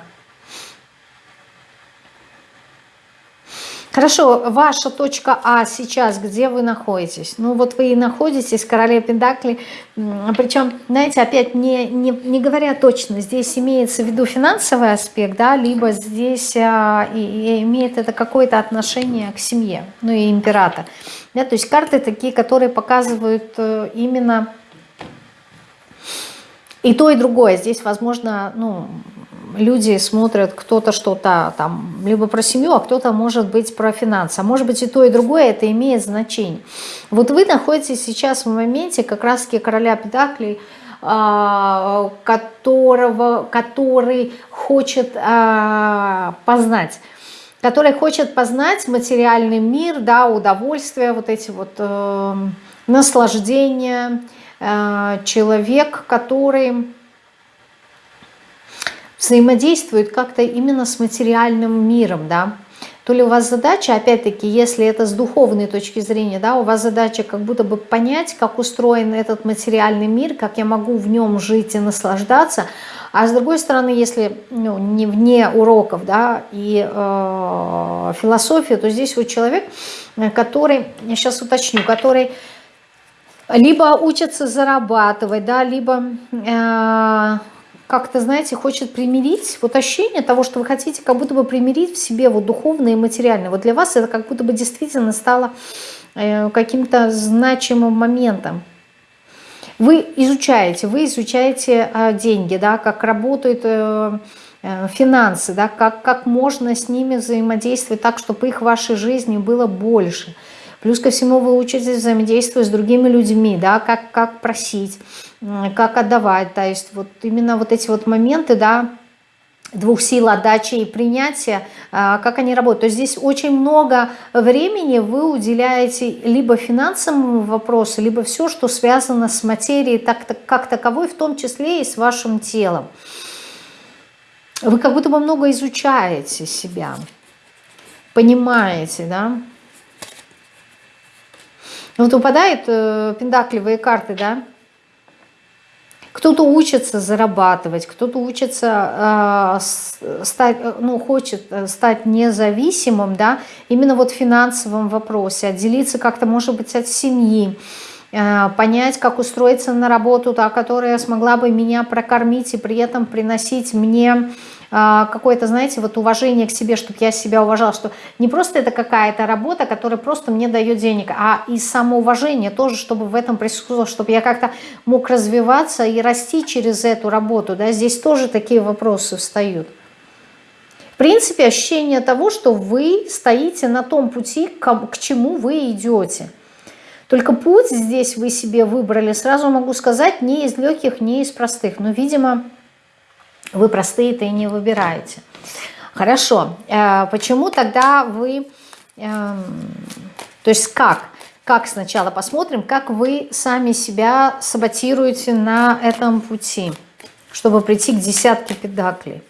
Speaker 1: Хорошо, ваша точка А сейчас, где вы находитесь? Ну вот вы и находитесь, королева Пендакли, причем, знаете, опять не, не, не говоря точно, здесь имеется в виду финансовый аспект, да, либо здесь а, и, и имеет это какое-то отношение к семье, ну и император. Да, то есть карты такие, которые показывают э, именно и то, и другое. Здесь, возможно, ну, люди смотрят кто-то что-то там, либо про семью, а кто-то может быть про финансы. А может быть и то, и другое, это имеет значение. Вот вы находитесь сейчас в моменте как раз-таки короля Педаклей, а, которого, который хочет а, познать который хочет познать материальный мир, да, удовольствие, вот эти вот э, наслаждения, э, человек, который взаимодействует как-то именно с материальным миром, да, то ли у вас задача, опять-таки, если это с духовной точки зрения, да, у вас задача как будто бы понять, как устроен этот материальный мир, как я могу в нем жить и наслаждаться, а с другой стороны, если ну, не вне уроков, да, и э, философия, то здесь вот человек, который, я сейчас уточню, который либо учится зарабатывать, да, либо... Э, как-то, знаете, хочет примирить, вот ощущение того, что вы хотите как будто бы примирить в себе вот духовное и материальное. Вот для вас это как будто бы действительно стало э, каким-то значимым моментом. Вы изучаете, вы изучаете э, деньги, да, как работают э, финансы, да, как, как можно с ними взаимодействовать так, чтобы их в вашей жизни было больше – Плюс ко всему вы учитесь взаимодействовать с другими людьми, да, как, как просить, как отдавать. То есть вот именно вот эти вот моменты, да, двух сил отдачи и принятия, а, как они работают. То есть здесь очень много времени вы уделяете либо финансовому вопросу, либо все, что связано с материей так, как таковой, в том числе и с вашим телом. Вы как будто бы много изучаете себя, понимаете, да, вот выпадают э, пендакливые карты, да? Кто-то учится зарабатывать, кто-то учится э, стать, э, ну, хочет э, стать независимым, да, именно вот в финансовом вопросе, отделиться как-то, может быть, от семьи, э, понять, как устроиться на работу, та, которая смогла бы меня прокормить и при этом приносить мне а, какое-то, знаете, вот уважение к себе, чтобы я себя уважала, что не просто это какая-то работа, которая просто мне дает денег, а и самоуважение тоже, чтобы в этом присутствовало, чтобы я как-то мог развиваться и расти через эту работу, да, здесь тоже такие вопросы встают. В принципе, ощущение того, что вы стоите на том пути, к чему вы идете. Только путь здесь вы себе выбрали, сразу могу сказать, не из легких, не из простых. Но, видимо, вы простые-то и не выбираете. Хорошо. Э, почему тогда вы Эм, то есть как? Как сначала посмотрим, как вы сами себя саботируете на этом пути, чтобы прийти к десятке педаклей.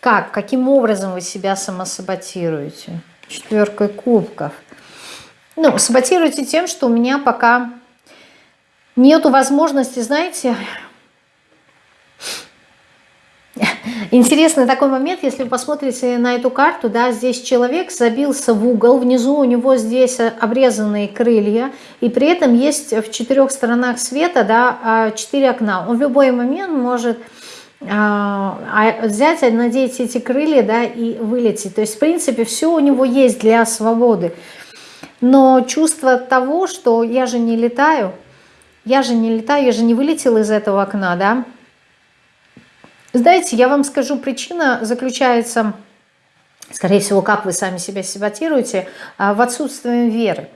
Speaker 1: Как? Каким образом вы себя самосаботируете? Четверкой кубков. Ну, саботируете тем, что у меня пока нету возможности, знаете, Интересный такой момент, если вы посмотрите на эту карту, да, здесь человек забился в угол, внизу у него здесь обрезанные крылья, и при этом есть в четырех сторонах света, да, а, четыре окна. Он в любой момент может а, а, взять, надеть эти крылья, да, и вылететь. То есть, в принципе, все у него есть для свободы. Но чувство того, что я же не летаю, я же не летаю, я же не вылетел из этого окна, да, знаете, я вам скажу, причина заключается, скорее всего, как вы сами себя саботируете, а, в отсутствии веры.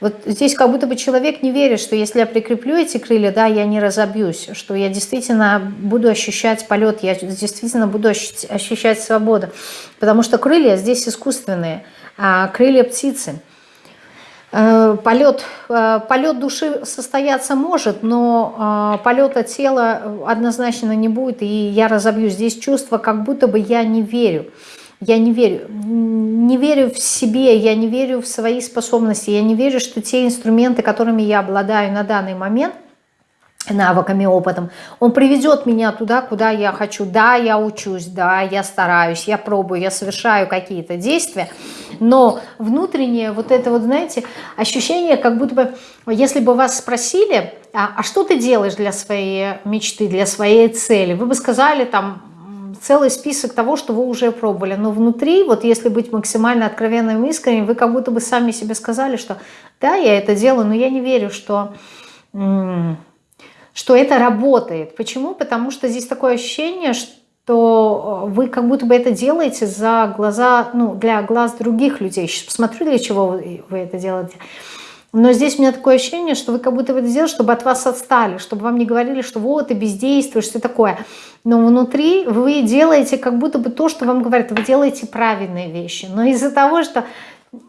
Speaker 1: Вот здесь как будто бы человек не верит, что если я прикреплю эти крылья, да, я не разобьюсь, что я действительно буду ощущать полет, я действительно буду ощущать свободу. Потому что крылья здесь искусственные, а крылья птицы – полет, э, полет души состояться может, но э, полета тела однозначно не будет, и я разобью. Здесь чувство, как будто бы я не верю. Я не верю. Не верю в себе, я не верю в свои способности, я не верю, что те инструменты, которыми я обладаю на данный момент, навыками, опытом, он приведет меня туда, куда я хочу. Да, я учусь, да, я стараюсь, я пробую, я совершаю какие-то действия, но внутреннее вот это вот, знаете, ощущение, как будто бы, если бы вас спросили, а, а что ты делаешь для своей мечты, для своей цели, вы бы сказали там целый список того, что вы уже пробовали, но внутри, вот если быть максимально откровенным и искренним, вы как будто бы сами себе сказали, что да, я это делаю, но я не верю, что что это работает. Почему? Потому что здесь такое ощущение, что э, вы как будто бы это делаете за глаза, ну, для глаз других людей. Сейчас посмотрю, для чего вы, это делаете. Но здесь у меня такое ощущение, что вы как будто бы это делаете, чтобы от вас отстали, чтобы вам не говорили, что вот ты бездействуешь, все такое. Но внутри вы делаете как будто бы то, что вам говорят, вы делаете правильные вещи. Но из-за того, что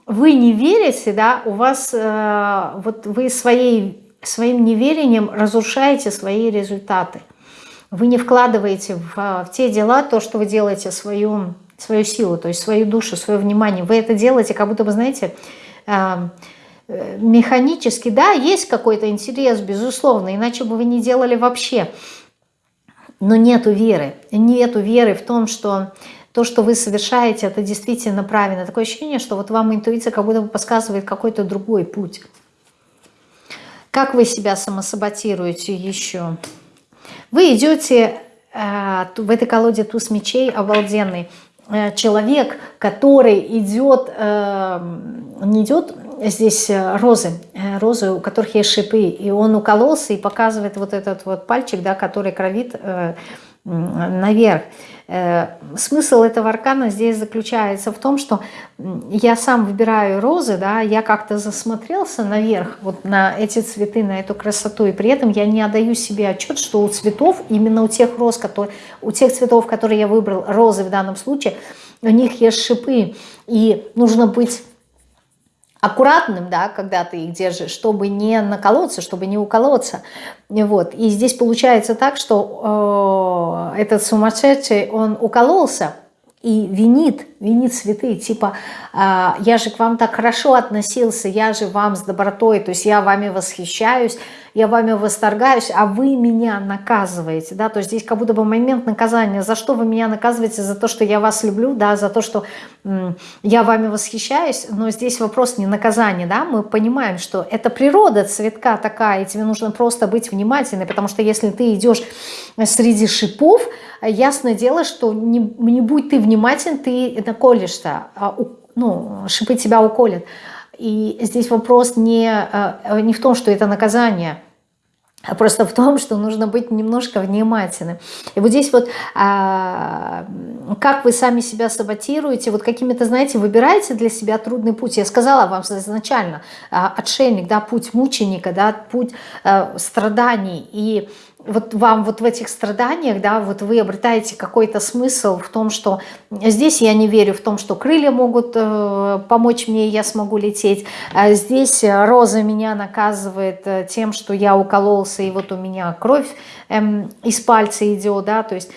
Speaker 1: вы не верите, да, у вас э, вот вы своей своим неверием разрушаете свои результаты. Вы не вкладываете в, в те дела то, что вы делаете, свою, свою силу, то есть свою душу, свое внимание. Вы это делаете, как будто бы, знаете, э, механически. Да, есть какой-то интерес, безусловно, иначе бы вы не делали вообще. Но нету веры. Нету веры в том, что то, что вы совершаете, это действительно правильно. Такое ощущение, что вот вам интуиция как будто бы подсказывает какой-то другой путь. Как вы себя самосаботируете еще? Вы идете э, в этой колоде туз мечей обалденный. Э, человек, который идет, э, не идет здесь э, розы, розы, у которых есть шипы, и он укололся и показывает вот этот вот пальчик, да, который кровит наверх. Э, смысл этого аркана здесь заключается в том, что я сам выбираю розы, да, я как-то засмотрелся наверх, вот на эти цветы, на эту красоту, и при этом я не отдаю себе отчет, что у цветов, именно у тех роз, которые, у тех цветов, которые я выбрал, розы в данном случае, у них есть шипы, и нужно быть аккуратным, да, когда ты их держишь, чтобы не наколоться, чтобы не уколоться. Вот. И здесь получается так, что э, этот сумасшедший, он укололся и винит, винит цветы, типа, э, я же к вам так хорошо относился, я же вам с добротой, то есть я вами восхищаюсь, я вами восторгаюсь, а вы меня наказываете, да, то есть здесь как будто бы момент наказания, за что вы меня наказываете, за то, что я вас люблю, да, за то, что я вами восхищаюсь, но здесь вопрос не наказания, да, мы понимаем, что это природа цветка такая, и тебе нужно просто быть внимательной, потому что если ты идешь среди шипов, ясное дело, что не, не будь ты внимателен, ты наколешься, а ну, шипы тебя уколят. И здесь вопрос не, э, не в том, что это наказание, а просто в том, что нужно быть немножко внимательным. И вот здесь вот, а, как вы сами себя саботируете, вот какими-то, знаете, выбираете для себя трудный путь. Я сказала вам изначально, а, отшельник, да, путь мученика, да, путь а, страданий. И вот вам вот в этих страданиях, да, вот вы обретаете какой-то смысл в том, что здесь я не верю в том, что крылья могут э, помочь мне, и я смогу лететь. А здесь Роза меня наказывает э, тем, что я укололся, и вот у меня кровь эм, из пальца идет, да, то есть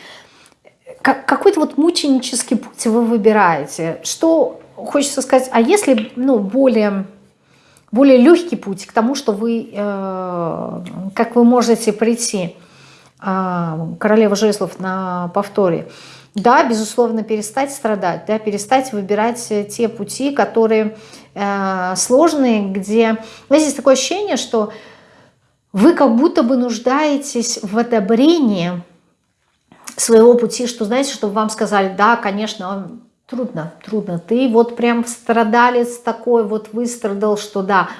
Speaker 1: как, какой-то вот мученический путь вы выбираете. Что хочется сказать, а если, ну, более более легкий путь к тому, что вы, э, как вы можете прийти, э, королева жезлов на повторе, да, безусловно, перестать страдать, да, перестать выбирать те пути, которые э, сложные, где... Знаете, есть такое ощущение, что вы как будто бы нуждаетесь в одобрении своего пути, что, знаете, чтобы вам сказали, да, конечно, Трудно, трудно. Ты вот прям страдалец такой, вот выстрадал, что да,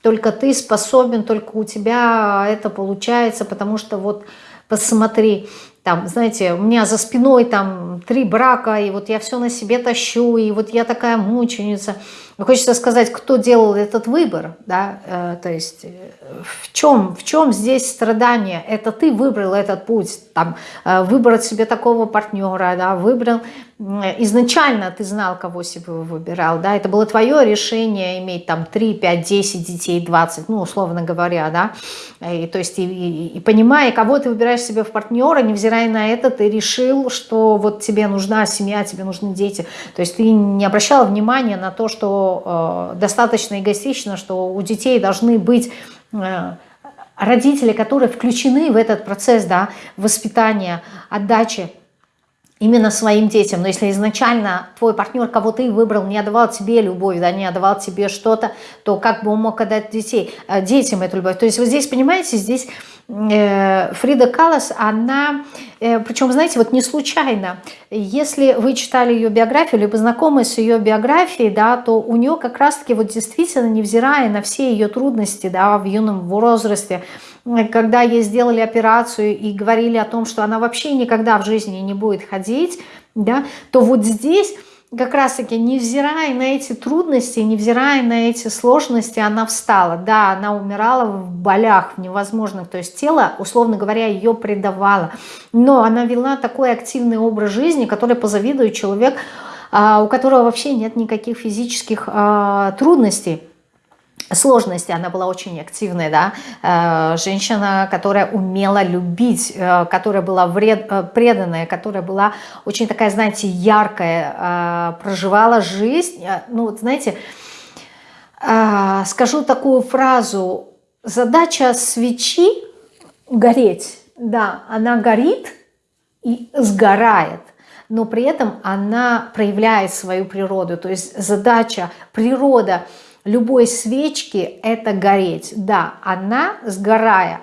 Speaker 1: только ты способен, только у тебя это получается, потому что вот посмотри, там, знаете, у меня за спиной там три брака, и вот я все на себе тащу, и вот я такая мученица. Хочется сказать, кто делал этот выбор, да, э, то есть э, в чем, в чем здесь страдание? Это ты выбрал этот путь, там, э, выбрать себе такого партнера, да, выбрал, изначально ты знал, кого себе выбирал, да, это было твое решение иметь там 3, 5, 10 детей, 20, ну, условно говоря, да, и, то есть и, и, и понимая, кого ты выбираешь себе в партнера, невзирая на это, ты решил, что вот тебе нужна семья, тебе нужны дети, то есть ты не обращал внимания на то, что э, достаточно эгоистично, что у детей должны быть э, родители, которые включены в этот процесс да, воспитания, отдачи именно своим детям. Но если изначально твой партнер, кого ты выбрал, не отдавал тебе любовь, да, не отдавал тебе что-то, то как бы он мог отдать детей, э, детям эту любовь? То есть вот здесь, понимаете, здесь Фрида Каллас, она, э, причем, знаете, вот не случайно, если вы читали ее биографию, либо знакомы с ее биографией, да, то у нее как раз-таки вот действительно, невзирая на все ее трудности, да, в юном возрасте, когда ей сделали операцию и говорили о том, что она вообще никогда в жизни не будет ходить, да, то вот здесь как раз-таки, невзирая на эти трудности, невзирая на эти сложности, она встала. Да, она умирала в болях, в невозможных, то есть тело, условно говоря, ее предавало. Но она вела такой активный образ жизни, который позавидует человек, а, у которого вообще нет никаких физических а, трудностей сложности, она была очень активная, да, э, женщина, которая умела любить, э, которая была вред, э, преданная, которая была очень такая, знаете, яркая, проживала жизнь, ну вот знаете, скажу такую фразу, задача свечи гореть, да, она горит и сгорает, но при этом она проявляет свою природу, то есть задача, природа – любой свечки это гореть. Да, она, сгорая,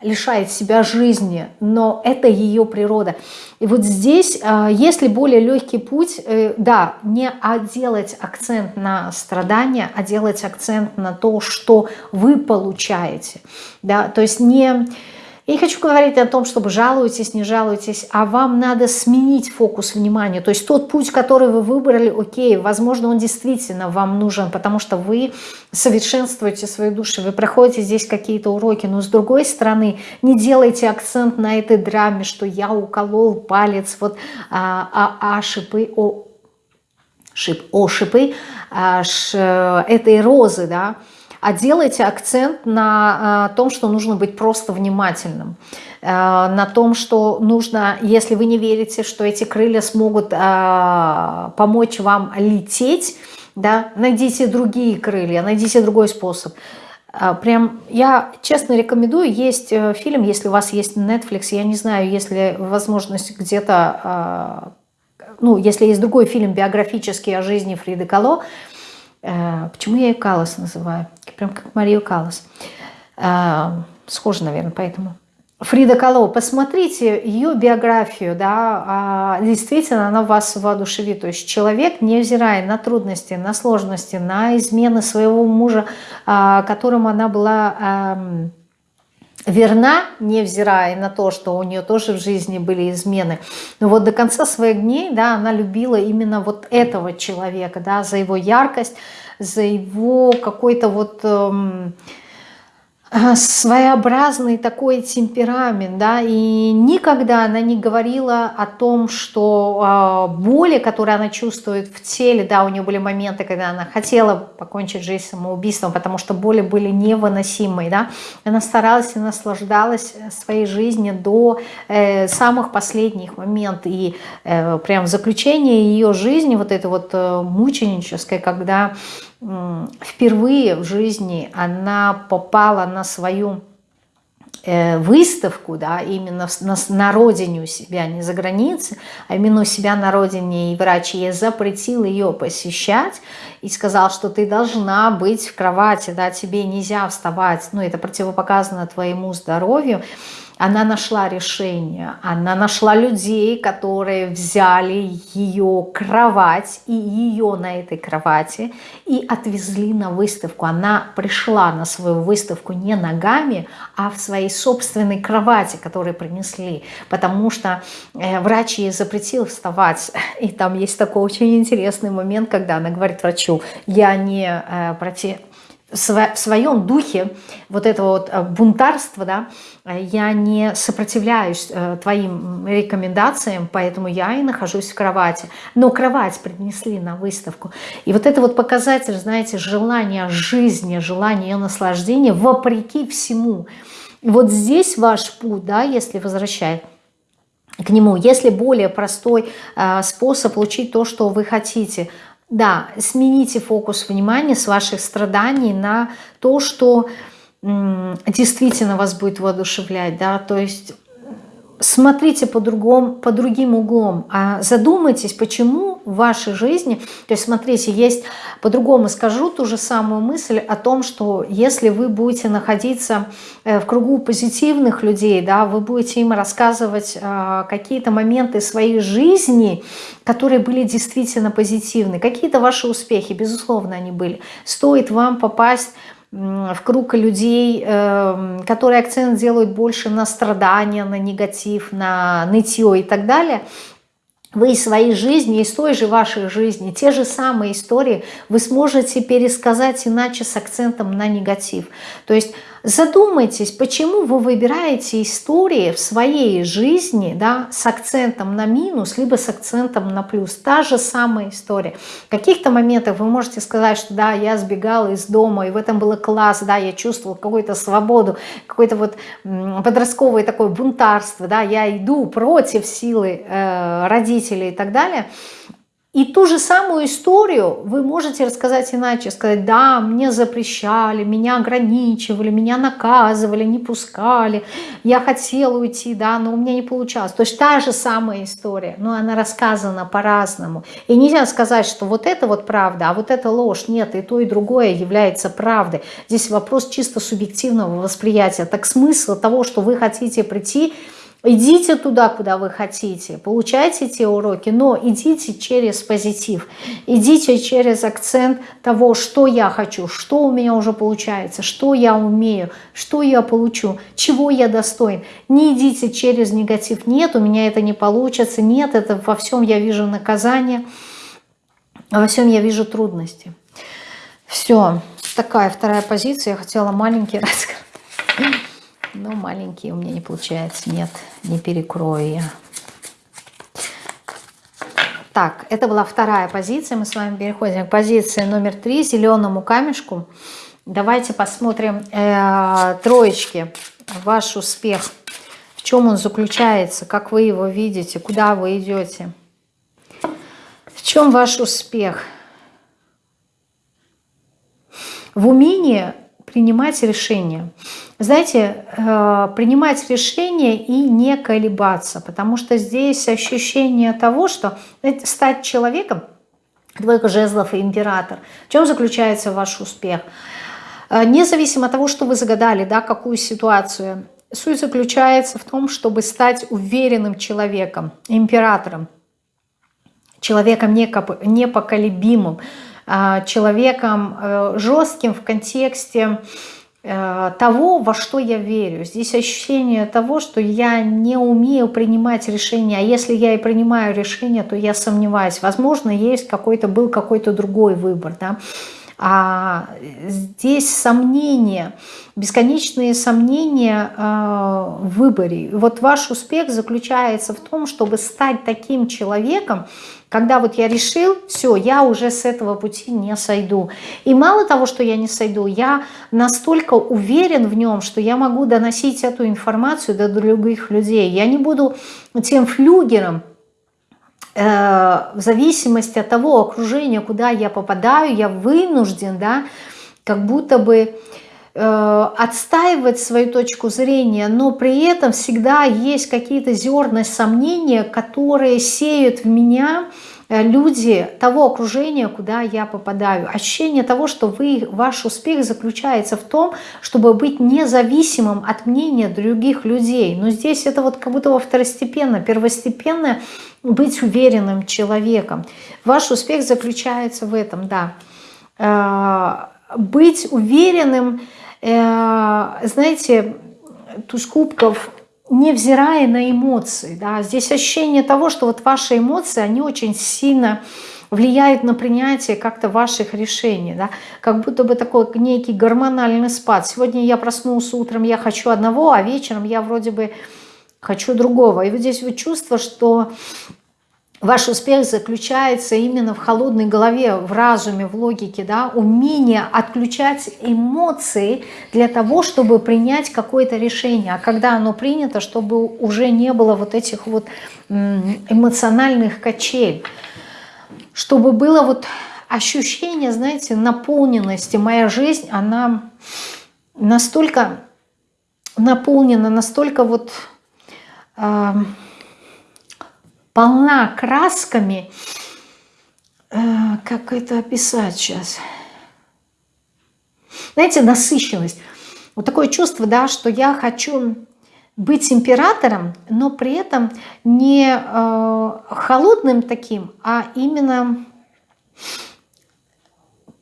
Speaker 1: лишает себя жизни, но это ее природа. И вот здесь, э, если более легкий путь, э, да, не делать акцент на страдания, а делать акцент на то, что вы получаете. Да, то есть не я не хочу говорить о том, чтобы жалуетесь, не жалуетесь, а вам надо сменить фокус внимания. То есть тот путь, который вы выбрали, окей, возможно, он действительно вам нужен, потому что вы совершенствуете свою душу, вы проходите здесь какие-то уроки, но с другой стороны, не делайте акцент на этой драме, что я уколол палец, вот, а, а, а шипы, о, шип, о шипы а, ш, этой розы, да, а делайте акцент на э, том, что нужно быть просто внимательным, э, на том, что нужно, если вы не верите, что эти крылья смогут э, помочь вам лететь, да, найдите другие крылья, найдите другой способ. Прям я честно рекомендую, есть фильм, если у вас есть Netflix, я не знаю, если возможность где-то, ну, если есть другой фильм биографический о жизни Фриды Кало, почему я ее Калас называю? Прям как Марию Калас. Э, схоже, наверное, поэтому. Фрида Кало, посмотрите ее биографию, да, а, действительно она вас воодушевит. То есть человек, невзирая на трудности, на сложности, на измены своего мужа, а, которым она была эм, верна, невзирая на то, что у нее тоже в жизни были измены. Но вот до конца своих дней, да, она любила именно вот этого человека, да, за его яркость, за его какой-то вот... Эм, своеобразный такой темперамент, да, и никогда она не говорила о том, что э, боли, которые она чувствует в теле, да, у нее были моменты, когда она хотела покончить жизнь самоубийством, потому что боли были невыносимые, да, она старалась и наслаждалась своей жизнью до э, самых последних моментов, и э, прям заключение ее жизни, вот это вот э, мученическое, когда впервые в жизни она попала на свою э, выставку, да, именно на, родине у себя, не за границей, а именно у себя на родине, и врач ей запретил ее посещать и сказал, что ты должна быть в кровати, да, тебе нельзя вставать, ну, это противопоказано твоему здоровью, она нашла решение, она нашла людей, которые взяли ее кровать и ее на этой кровати и отвезли на выставку. Она пришла на свою выставку не ногами, а в своей собственной кровати, которую принесли, потому что э, врач ей запретил вставать. И там есть такой очень интересный момент, когда она говорит врачу, я не э, против в своем духе вот этого вот э, бунтарства, да, я не сопротивляюсь э, твоим рекомендациям, поэтому я и нахожусь в кровати. Но кровать принесли на выставку. И вот это вот показатель, знаете, желания жизни, желания наслаждения вопреки всему. вот здесь ваш путь, да, если возвращать, к нему. Если более простой э, способ получить то, что вы хотите, да, смените фокус внимания с ваших страданий на то, что действительно вас будет воодушевлять, да, то есть смотрите по, другому, по другим углом, а задумайтесь, почему в вашей жизни, то есть смотрите, есть, по-другому скажу ту же самую мысль о том, что если вы будете находиться э, в кругу позитивных людей, да, вы будете им рассказывать э, какие-то моменты своей жизни, которые были действительно позитивны, какие-то ваши успехи, безусловно, они были. Стоит вам попасть в круг людей, эм, которые акцент делают больше на страдания, на негатив, на нытье и так далее, вы из своей жизни, из той же вашей жизни, те же самые истории вы сможете пересказать иначе с акцентом на негатив. То есть Задумайтесь, почему вы выбираете истории в своей жизни да, с акцентом на минус, либо с акцентом на плюс. Та же самая история. В каких-то моментах вы можете сказать, что да, я сбегала из дома, и в этом было класс, да, я чувствовала какую-то свободу, какое-то вот подростковое такое бунтарство, да, я иду против силы э, родителей и так далее – и ту же самую историю вы можете рассказать иначе, сказать, да, мне запрещали, меня ограничивали, меня наказывали, не пускали, я хотела уйти, да, но у меня не получалось. То есть та же самая история, но она рассказана по-разному. И нельзя сказать, что вот это вот правда, а вот это ложь. Нет, и то, и другое является правдой. Здесь вопрос чисто субъективного восприятия. Так смысл того, что вы хотите прийти Идите туда, куда вы хотите, получайте те уроки, но идите через позитив, идите через акцент того, что я хочу, что у меня уже получается, что я умею, что я получу, чего я достоин. Не идите через негатив, нет, у меня это не получится, нет, это во всем я вижу наказание, во всем я вижу трудности. Все, такая вторая позиция, я хотела маленький рассказ. Но маленький у меня не получается. Нет, не перекрою я. Так, это была вторая позиция. Мы с вами переходим к позиции номер три, зеленому камешку. Давайте посмотрим э, троечки. Ваш успех. В чем он заключается? Как вы его видите? Куда вы идете? В чем ваш успех? В умении принимать решения. Знаете, э, принимать решения и не колебаться, потому что здесь ощущение того, что стать человеком, двойка жезлов и император, в чем заключается ваш успех? Э, независимо от того, что вы загадали, да, какую ситуацию, суть заключается в том, чтобы стать уверенным человеком, императором, человеком непоколебимым, а, человеком э, жестким в контексте э, того, во что я верю. Здесь ощущение того, что я не умею принимать решения, а если я и принимаю решение, то я сомневаюсь. Возможно, есть какой-то был какой-то другой выбор. Да? А здесь сомнения, бесконечные сомнения э, в выборе. Вот ваш успех заключается в том, чтобы стать таким человеком, когда вот я решил, все, я уже с этого пути не сойду. И мало того, что я не сойду, я настолько уверен в нем, что я могу доносить эту информацию до других людей. Я не буду тем флюгером, в зависимости от того окружения, куда я попадаю, я вынужден, да, как будто бы э, отстаивать свою точку зрения, но при этом всегда есть какие-то зерна сомнения, которые сеют в меня э, люди того окружения, куда я попадаю. Ощущение того, что вы, ваш успех заключается в том, чтобы быть независимым от мнения других людей. Но здесь это вот как будто во второстепенно, первостепенное быть уверенным человеком. Ваш успех заключается в этом, да. Э, быть уверенным, э, знаете, туз кубков, невзирая на эмоции. Да. Здесь ощущение того, что вот ваши эмоции, они очень сильно влияют на принятие как-то ваших решений, да, как будто бы такой некий гормональный спад. Сегодня я проснулся утром, я хочу одного, а вечером я вроде бы хочу другого. И вот здесь вот чувство, что ваш успех заключается именно в холодной голове, в разуме, в логике, да, умение отключать эмоции для того, чтобы принять какое-то решение. А когда оно принято, чтобы уже не было вот этих вот эмоциональных качель, чтобы было вот ощущение, знаете, наполненности. Моя жизнь, она настолько наполнена, настолько вот э, полна красками. Э, как это описать сейчас? Знаете, насыщенность. Вот такое чувство, да, что я хочу быть императором, но при этом не э, холодным таким, а именно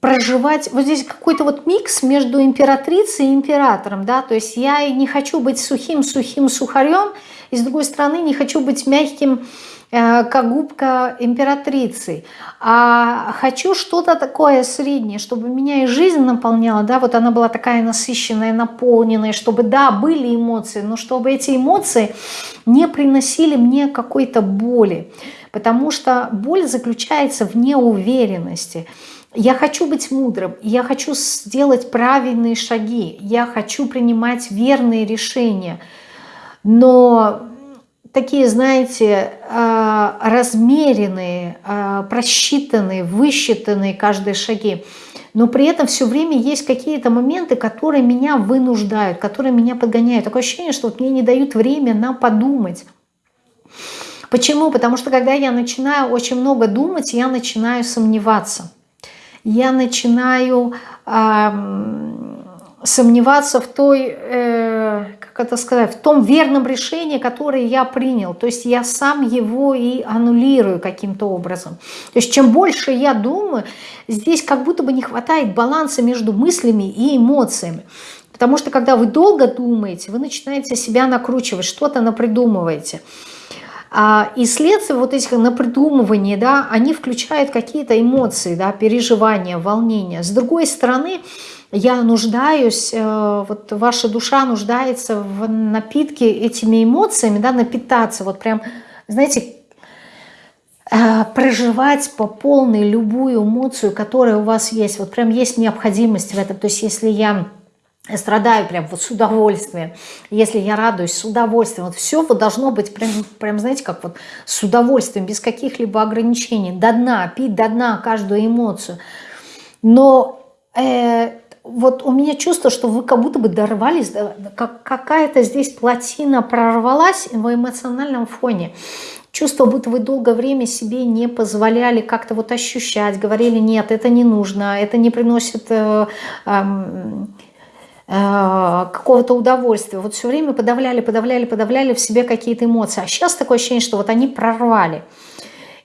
Speaker 1: проживать, вот здесь какой-то вот микс между императрицей и императором, да, то есть я не хочу быть сухим-сухим сухарем, и с другой стороны не хочу быть мягким, как губка императрицы, а хочу что-то такое среднее, чтобы меня и жизнь наполняла, да, вот она была такая насыщенная, наполненная, чтобы, да, были эмоции, но чтобы эти эмоции не приносили мне какой-то боли, потому что боль заключается в неуверенности, я хочу быть мудрым, я хочу сделать правильные шаги, я хочу принимать верные решения. Но такие, знаете, а, размеренные, а, просчитанные, высчитанные каждые шаги. Но при этом все время есть какие-то моменты, которые меня вынуждают, которые меня подгоняют. Такое ощущение, что вот мне не дают время на подумать. Почему? Потому что когда я начинаю очень много думать, я начинаю сомневаться я начинаю э, сомневаться в той, э, это сказать, в том верном решении, которое я принял. То есть я сам его и аннулирую каким-то образом. То есть чем больше я думаю, здесь как будто бы не хватает баланса между мыслями и эмоциями. Потому что когда вы долго думаете, вы начинаете себя накручивать, что-то напридумываете. А, и следствие вот этих напридумываний, да, они включают какие-то эмоции, да, переживания, волнения. С другой стороны, я нуждаюсь, э, вот ваша душа нуждается в напитке этими эмоциями, да, напитаться, вот прям, знаете, э, проживать по полной любую эмоцию, которая у вас есть. Вот прям есть необходимость в этом. То есть если я страдаю прям вот с удовольствием, если я радуюсь с удовольствием, вот все вот должно быть прям, прям, знаете, как вот с удовольствием, без каких-либо ограничений, до дна, пить до дна каждую эмоцию. Но э, вот у меня чувство, что вы как будто бы дорвались, как, какая-то здесь плотина прорвалась в эмоциональном фоне. Чувство, будто вы долгое время себе не позволяли как-то вот ощущать, говорили, нет, это не нужно, это не приносит... Э, э, Э, какого-то удовольствия. Вот все время подавляли, подавляли, подавляли в себе какие-то эмоции. А сейчас такое ощущение, что вот они прорвали.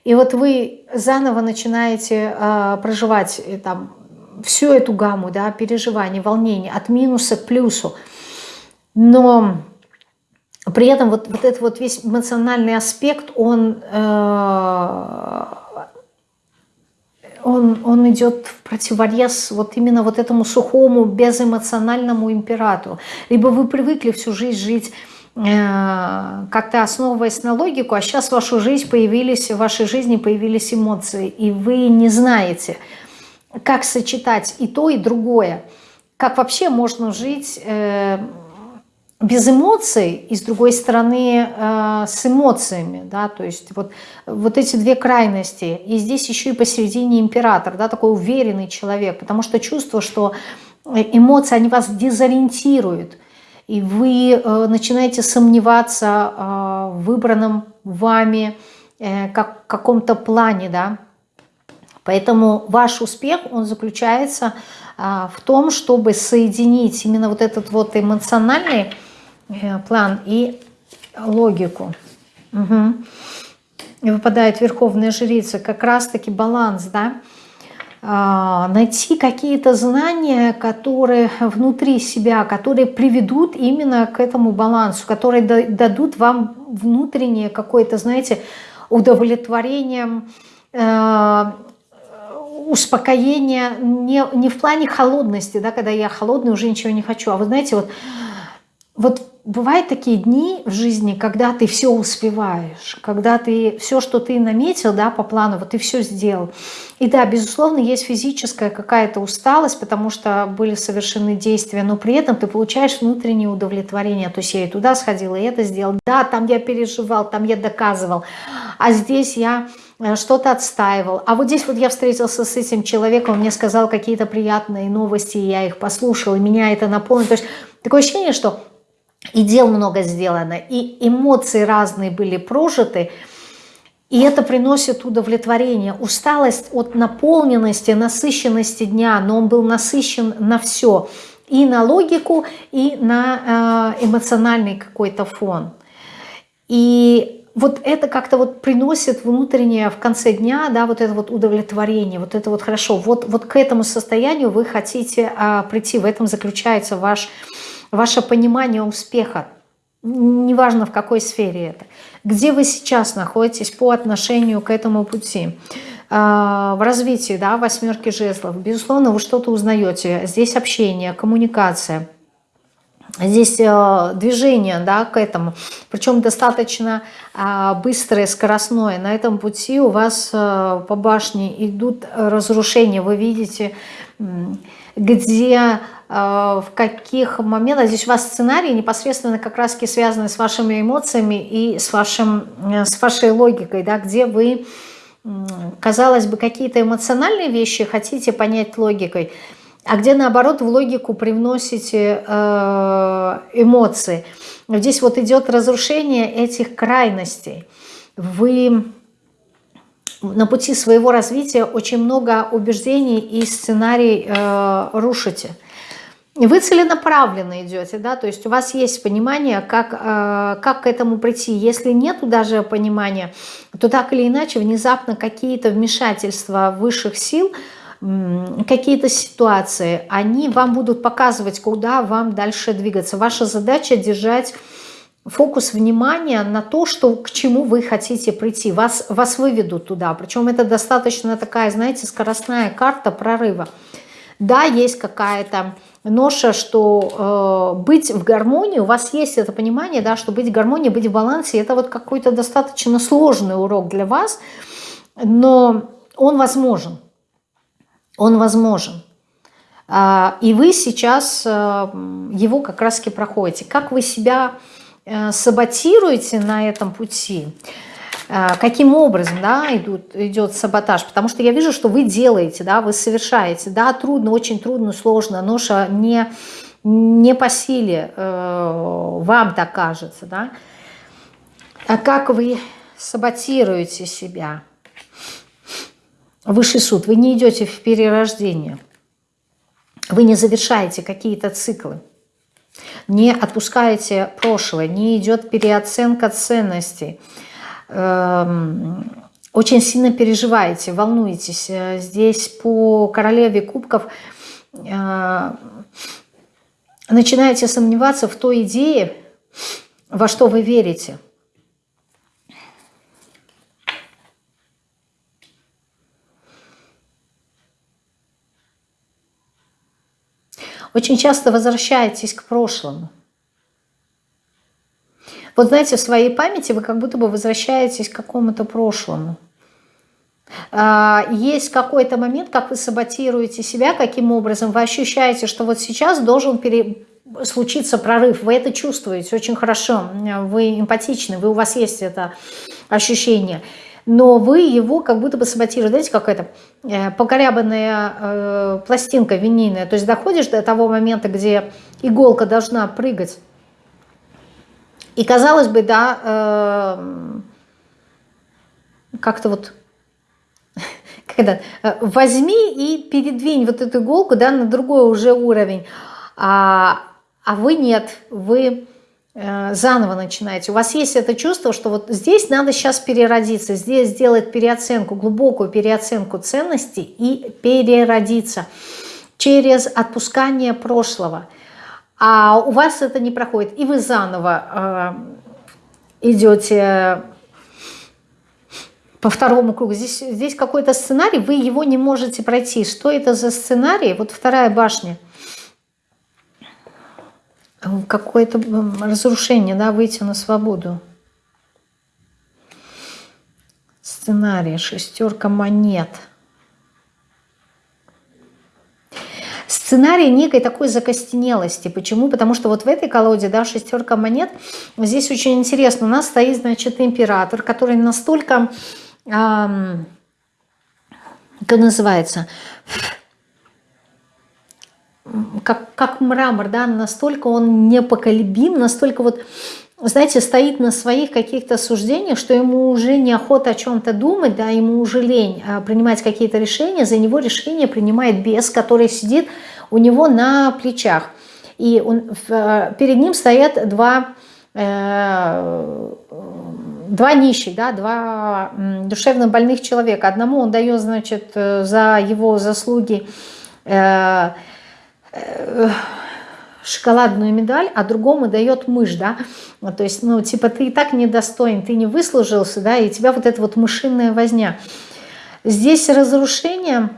Speaker 1: И вот вы заново начинаете э, проживать э, там, всю эту гамму да, переживаний, волнений от минуса к плюсу. Но при этом вот, вот этот вот весь эмоциональный аспект, он э, он, он идет в противовес вот именно вот этому сухому, безэмоциональному императору. Либо вы привыкли всю жизнь жить э, как-то основываясь на логику, а сейчас в вашу жизнь появились, в вашей жизни появились эмоции, и вы не знаете, как сочетать и то, и другое. Как вообще можно жить э, без эмоций и с другой стороны э, с эмоциями, да, то есть вот, вот эти две крайности. И здесь еще и посередине император, да, такой уверенный человек, потому что чувство, что эмоции, они вас дезориентируют, и вы э, начинаете сомневаться э, в выбранном вами э, как, каком-то плане, да. Поэтому ваш успех, он заключается э, в том, чтобы соединить именно вот этот вот эмоциональный Э, план и логику. Угу. И выпадает Верховная Жрица, как раз-таки баланс, да, а, найти какие-то знания, которые внутри себя, которые приведут именно к этому балансу, которые дадут вам внутреннее какое-то, знаете, удовлетворение, э, успокоение не, не в плане холодности, да, когда я холодный, уже ничего не хочу, а вы знаете, вот, вот бывают такие дни в жизни, когда ты все успеваешь, когда ты все, что ты наметил да, по плану, вот ты все сделал. И да, безусловно, есть физическая какая-то усталость, потому что были совершены действия, но при этом ты получаешь внутреннее удовлетворение. То есть я и туда сходила, и это сделал. Да, там я переживал, там я доказывал, а здесь я что-то отстаивал. А вот здесь вот я встретился с этим человеком, он мне сказал какие-то приятные новости, я их послушал, и меня это наполнило. То есть такое ощущение, что и дел много сделано, и эмоции разные были прожиты, и это приносит удовлетворение. Усталость от наполненности, насыщенности дня, но он был насыщен на все. И на логику, и на э, эмоциональный какой-то фон. И вот это как-то вот приносит внутреннее в конце дня, да, вот это вот удовлетворение, вот это вот хорошо. Вот, вот к этому состоянию вы хотите а, прийти, в этом заключается ваш ваше понимание успеха, неважно в какой сфере это, где вы сейчас находитесь по отношению к этому пути, а, в развитии, да, восьмерки жезлов, безусловно, вы что-то узнаете. Здесь общение, коммуникация, здесь э, движение, да, к этому, причем достаточно э, быстрое, скоростное. На этом пути у вас э, по башне идут разрушения, вы видите, где Э, в каких моментах, здесь у вас сценарий непосредственно как раз связаны с вашими эмоциями и с, вашим, с вашей логикой, да, где вы, казалось бы, какие-то эмоциональные вещи хотите понять логикой, а где наоборот в логику привносите э, эмоции. Здесь вот идет разрушение этих крайностей. Вы на пути своего развития очень много убеждений и сценарий э, рушите – вы целенаправленно идете, да, то есть у вас есть понимание, как, э, как к этому прийти. Если нету даже понимания, то так или иначе внезапно какие-то вмешательства высших сил, какие-то ситуации, они вам будут показывать, куда вам дальше двигаться. Ваша задача держать фокус внимания на то, что, к чему вы хотите прийти. Вас, вас выведут туда. Причем это достаточно такая, знаете, скоростная карта прорыва. Да, есть какая-то ноша, что э, быть в гармонии, у вас есть это понимание, да, что быть в гармонии, быть в балансе, это вот какой-то достаточно сложный урок для вас, но он возможен, он возможен. Э, и вы сейчас э, его как раз-таки проходите. Как вы себя э, саботируете на этом пути – Э, каким образом да, идут, идет саботаж, потому что я вижу, что вы делаете, да, вы совершаете, да, трудно, очень трудно, сложно, ноша не, не по силе, э, вам так кажется, да, а как вы саботируете себя, высший суд, вы не идете в перерождение, вы не завершаете какие-то циклы, не отпускаете прошлое, не идет переоценка ценностей, Эм, очень сильно переживаете, волнуетесь. Э, здесь по королеве кубков э, начинаете сомневаться в той идее, во что вы верите. Очень часто возвращаетесь к прошлому. Вот знаете, в своей памяти вы как будто бы возвращаетесь к какому-то прошлому. А, есть какой-то момент, как вы саботируете себя, каким образом вы ощущаете, что вот сейчас должен пере... случиться прорыв. Вы это чувствуете очень хорошо, вы эмпатичны, вы, у вас есть это ощущение но вы его как будто бы саботируете. Знаете, как это, э, покорябанная э, пластинка винильная, то есть доходишь до того момента, где иголка должна прыгать, и казалось бы, да, э, как-то вот, когда э, возьми и передвинь вот эту иголку, да, на другой уже уровень, а, а вы нет, вы заново начинаете. У вас есть это чувство, что вот здесь надо сейчас переродиться, здесь сделать переоценку, глубокую переоценку ценностей и переродиться через отпускание прошлого. А у вас это не проходит, и вы заново э, идете по второму кругу. Здесь, здесь какой-то сценарий, вы его не можете пройти. Что это за сценарий? Вот вторая башня – какое-то разрушение, да, выйти на свободу. Сценарий, шестерка монет. Сценарий некой такой закостенелости. Почему? Потому что вот в этой колоде, да, шестерка монет, здесь очень интересно. У нас стоит, значит, император, который настолько, эм, как называется, как, как мрамор, да, настолько он непоколебим, настолько вот, знаете, стоит на своих каких-то суждениях, что ему уже неохота о чем-то думать, да, ему уже лень а, принимать какие-то решения, за него решение принимает бес, который сидит у него на плечах. И он, а, перед ним стоят два, э, два нищих, да, два душевно больных человека. Одному он дает, значит, э, за его заслуги э, шоколадную медаль, а другому дает мышь, да, то есть, ну, типа, ты и так недостоин, ты не выслужился, да, и тебя вот эта вот мышиная возня. Здесь разрушение,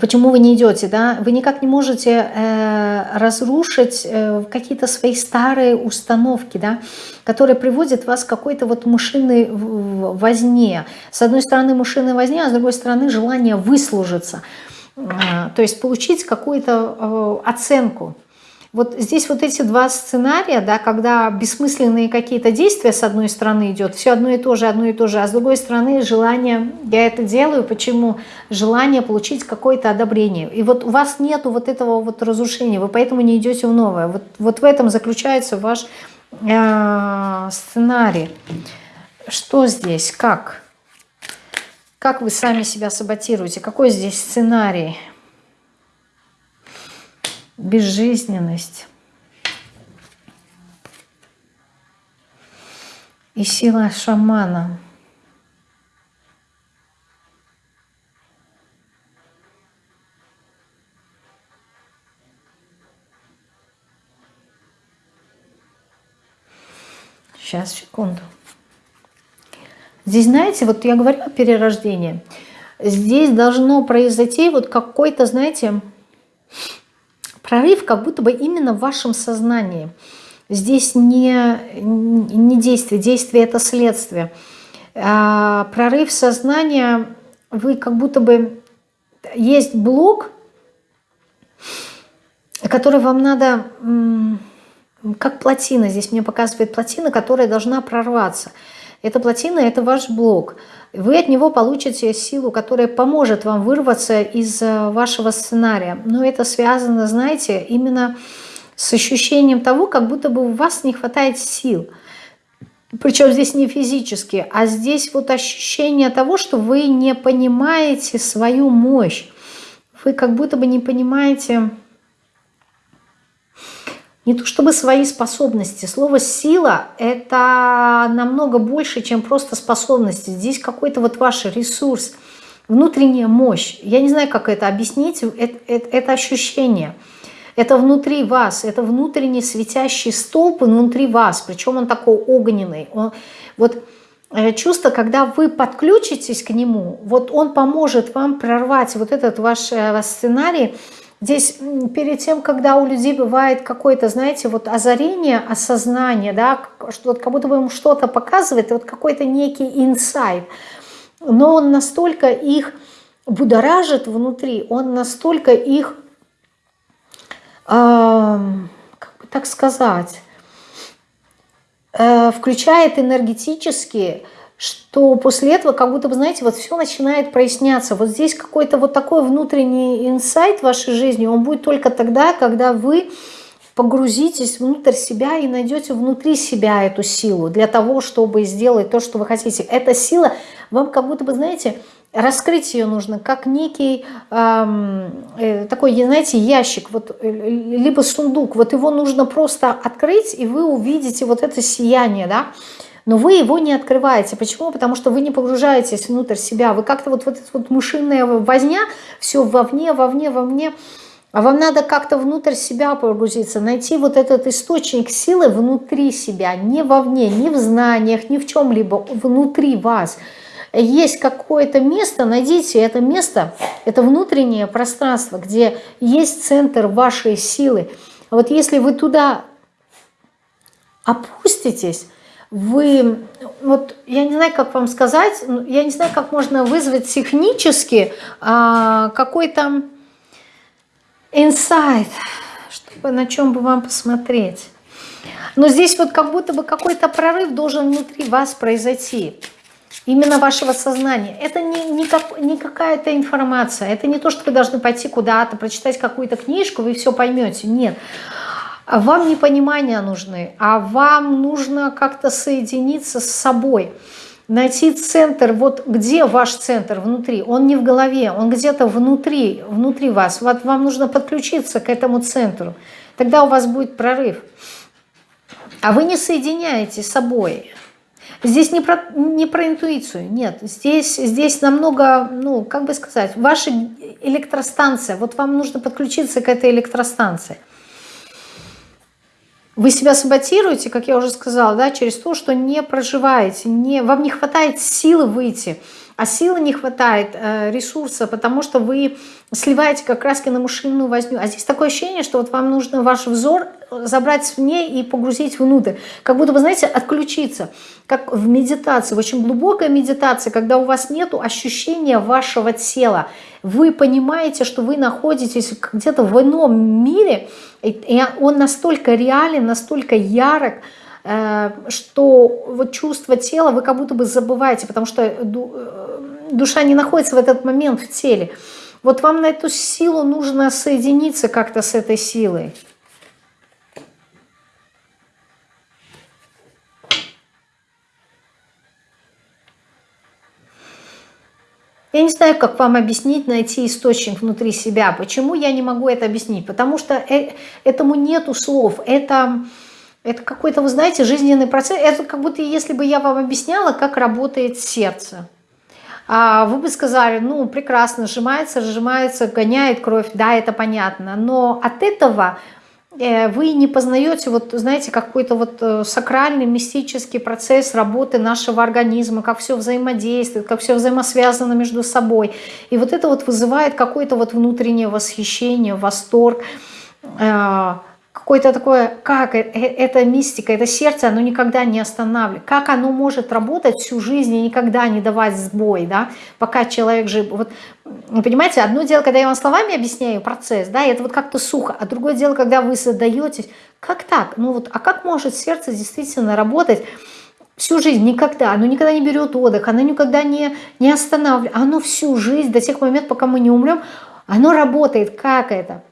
Speaker 1: почему вы не идете, да, вы никак не можете э, разрушить э, какие-то свои старые установки, да, которые приводят вас к какой-то вот мышиной возне. С одной стороны мышиной возне, а с другой стороны желание выслужиться – то есть получить какую-то э, оценку. Вот здесь вот эти два сценария, да, когда бессмысленные какие-то действия с одной стороны идет, все одно и то же, одно и то же, а с другой стороны желание, я это делаю, почему? Желание получить какое-то одобрение. И вот у вас нету вот этого вот разрушения, вы поэтому не идете в новое. Вот, вот в этом заключается ваш э, сценарий. Что здесь, как? Как вы сами себя саботируете? Какой здесь сценарий? Безжизненность. И сила шамана. Сейчас, секунду. Здесь, знаете, вот я говорю о перерождении. Здесь должно произойти вот какой-то, знаете, прорыв, как будто бы именно в вашем сознании. Здесь не, не действие, действие это следствие. А прорыв сознания, вы как будто бы есть блок, который вам надо, как плотина, здесь мне показывает плотина, которая должна прорваться – эта плотина – это ваш блок. Вы от него получите силу, которая поможет вам вырваться из э, вашего сценария. Но это связано, знаете, именно с ощущением того, как будто бы у вас не хватает сил. Причем здесь не физически, а здесь вот ощущение того, что вы не понимаете свою мощь. Вы как будто бы не понимаете не то чтобы свои способности. Слово «сила» — это намного больше, чем просто способности. Здесь какой-то вот ваш ресурс, внутренняя мощь. Я не знаю, как это объяснить. Это, это, это ощущение. Это внутри вас, это внутренний светящий столб внутри вас. Причем он такой огненный. Он, вот э, чувство, когда вы подключитесь к нему, вот он поможет вам прорвать вот этот ваш э, сценарий, Здесь перед тем, когда у людей бывает какое-то, знаете, вот озарение, осознание, да, что вот как будто бы им что-то показывает, вот какой-то некий инсайт, но он настолько их будоражит внутри, он настолько их, э, как бы так сказать, э, включает энергетически, что после этого как будто бы, знаете, вот все начинает проясняться. Вот здесь какой-то вот такой внутренний инсайт в вашей жизни, он будет только тогда, когда вы погрузитесь внутрь себя и найдете внутри себя эту силу для того, чтобы сделать то, что вы хотите. Эта сила вам как будто бы, знаете, раскрыть ее нужно как некий эм, такой, знаете, ящик, вот, э, либо сундук. Вот его нужно просто открыть, и вы увидите вот это сияние, да, но вы его не открываете. Почему? Потому что вы не погружаетесь внутрь себя. Вы как-то вот, вот вот мышиная возня, все вовне, вовне, вовне. А вам надо как-то внутрь себя погрузиться, найти вот этот источник силы внутри себя, не вовне, не в знаниях, ни в чем-либо, внутри вас. Есть какое-то место, найдите это место, это внутреннее пространство, где есть центр вашей силы. Вот если вы туда опуститесь, вы, вот я не знаю, как вам сказать, я не знаю, как можно вызвать технически а, какой-то инсайт, чтобы на чем бы вам посмотреть. Но здесь вот как будто бы какой-то прорыв должен внутри вас произойти. Именно вашего сознания. Это не, не, как, не какая-то информация. Это не то, что вы должны пойти куда-то, прочитать какую-то книжку, вы все поймете. Нет. Вам не понимания нужны, а вам нужно как-то соединиться с собой, найти центр, вот где ваш центр внутри, он не в голове, он где-то внутри, внутри вас, вот вам нужно подключиться к этому центру, тогда у вас будет прорыв. А вы не соединяете с собой. Здесь не про, не про интуицию, нет. Здесь, здесь намного, ну, как бы сказать, ваша электростанция. Вот вам нужно подключиться к этой электростанции. Вы себя саботируете, как я уже сказала, да, через то, что не проживаете, не, вам не хватает силы выйти, а силы не хватает э, ресурса, потому что вы сливаете как раз на мышиную возню. А здесь такое ощущение, что вот вам нужно ваш взор забрать вне и погрузить внутрь. Как будто, вы знаете, отключиться. Как в медитации, в очень глубокой медитации, когда у вас нет ощущения вашего тела. Вы понимаете, что вы находитесь где-то в ином мире, и он настолько реален, настолько ярок, э, что вот чувство тела вы как будто бы забываете, потому что э, душа не находится в этот момент в теле. Вот вам на эту силу нужно соединиться как-то с этой силой. Я не знаю, как вам объяснить, найти источник внутри себя. Почему я не могу это объяснить? Потому что э, этому нету слов. Это, это какой-то, вы знаете, жизненный процесс. Это как будто если бы я вам объясняла, как работает сердце. А вы бы сказали, ну, прекрасно, сжимается, сжимается, гоняет кровь, да, это понятно. Но от этого э, вы не познаете, вот, знаете, какой-то вот э, сакральный, мистический процесс работы нашего организма, как все взаимодействует, как все взаимосвязано между собой. И вот это вот вызывает какое-то вот внутреннее восхищение, восторг, э, какое-то такое, как э, э, это мистика, это сердце, оно никогда не останавливает. Как оно может работать всю жизнь и никогда не давать сбой, да, пока человек жив. Вот, понимаете, одно дело, когда я вам словами объясняю процесс, да, это вот как-то сухо, а другое дело, когда вы задаетесь, как так? Ну вот, а как может сердце действительно работать всю жизнь, никогда, оно никогда не берет отдых, оно никогда не, не останавливает, оно всю жизнь, до тех моментов, пока мы не умрем, оно работает, как это?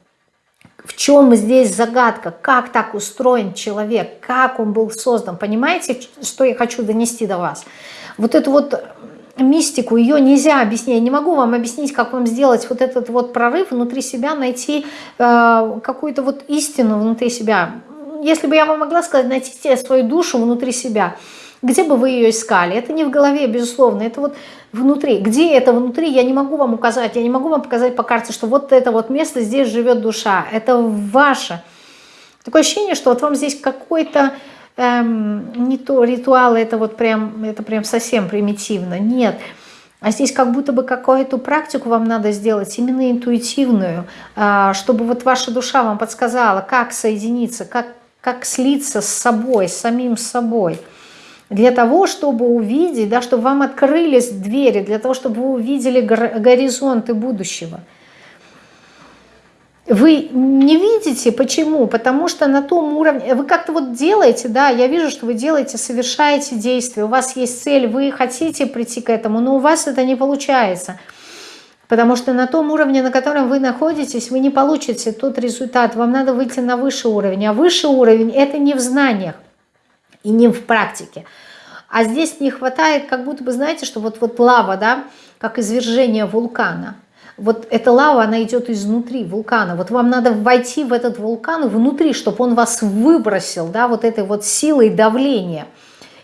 Speaker 1: В чем здесь загадка? Как так устроен человек? Как он был создан? Понимаете, что я хочу донести до вас? Вот эту вот мистику, ее нельзя объяснить. Я не могу вам объяснить, как вам сделать вот этот вот прорыв внутри себя, найти э, какую-то вот истину внутри себя. Если бы я вам могла сказать, найти свою душу внутри себя – где бы вы ее искали? Это не в голове, безусловно, это вот внутри. Где это внутри, я не могу вам указать, я не могу вам показать по карте, что вот это вот место, здесь живет душа. Это ваше. Такое ощущение, что вот вам здесь какой-то эм, не то ритуал, это вот прям, это прям совсем примитивно. Нет. А здесь как будто бы какую-то практику вам надо сделать, именно интуитивную, а, чтобы вот ваша душа вам подсказала, как соединиться, как, как слиться с собой, с самим собой. Для того, чтобы увидеть, да, чтобы вам открылись двери, для того, чтобы вы увидели горизонты будущего – вы не видите, почему? Потому что на том уровне, вы как-то вот делаете, да, я вижу, что вы делаете, совершаете действия, у вас есть цель, вы хотите прийти к этому, но у вас это не получается. Потому что на том уровне, на котором вы находитесь, вы не получите тот результат, вам надо выйти на высший уровень. А высший уровень – это не в знаниях и не в практике. А здесь не хватает, как будто бы, знаете, что вот, вот лава, да, как извержение вулкана – вот эта лава, она идет изнутри вулкана. Вот вам надо войти в этот вулкан внутри, чтобы он вас выбросил, да, вот этой вот силой давления.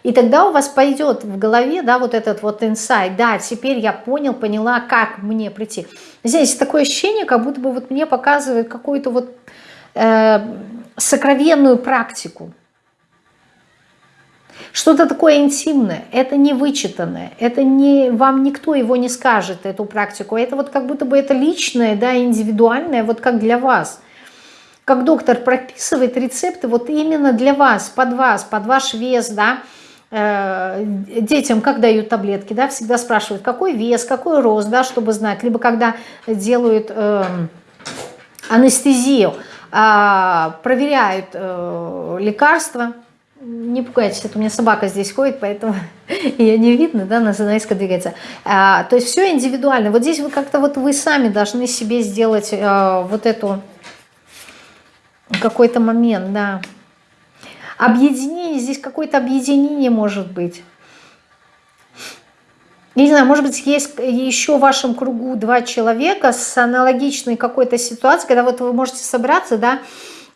Speaker 1: И тогда у вас пойдет в голове, да, вот этот вот инсайт, да, теперь я понял, поняла, как мне прийти. Здесь такое ощущение, как будто бы вот мне показывает какую-то вот э, сокровенную практику. Что-то такое интимное, это не вычитанное, это не, вам никто его не скажет, эту практику. Это вот как будто бы это личное, да, индивидуальное, вот как для вас. Как доктор прописывает рецепты вот именно для вас, под вас, под ваш вес, да, э, детям, как дают таблетки, да, всегда спрашивают, какой вес, какой рост, да, чтобы знать. Либо когда делают э, анестезию, э, проверяют э, лекарства, не пугайтесь, это у меня собака здесь ходит, поэтому ее не видно, да, она занавеска двигается. А, то есть все индивидуально. Вот здесь вы как-то вот вы сами должны себе сделать а, вот эту какой-то момент, да. Объединение, здесь какое-то объединение может быть. Не знаю, может быть, есть еще в вашем кругу два человека с аналогичной какой-то ситуацией, когда вот вы можете собраться, да,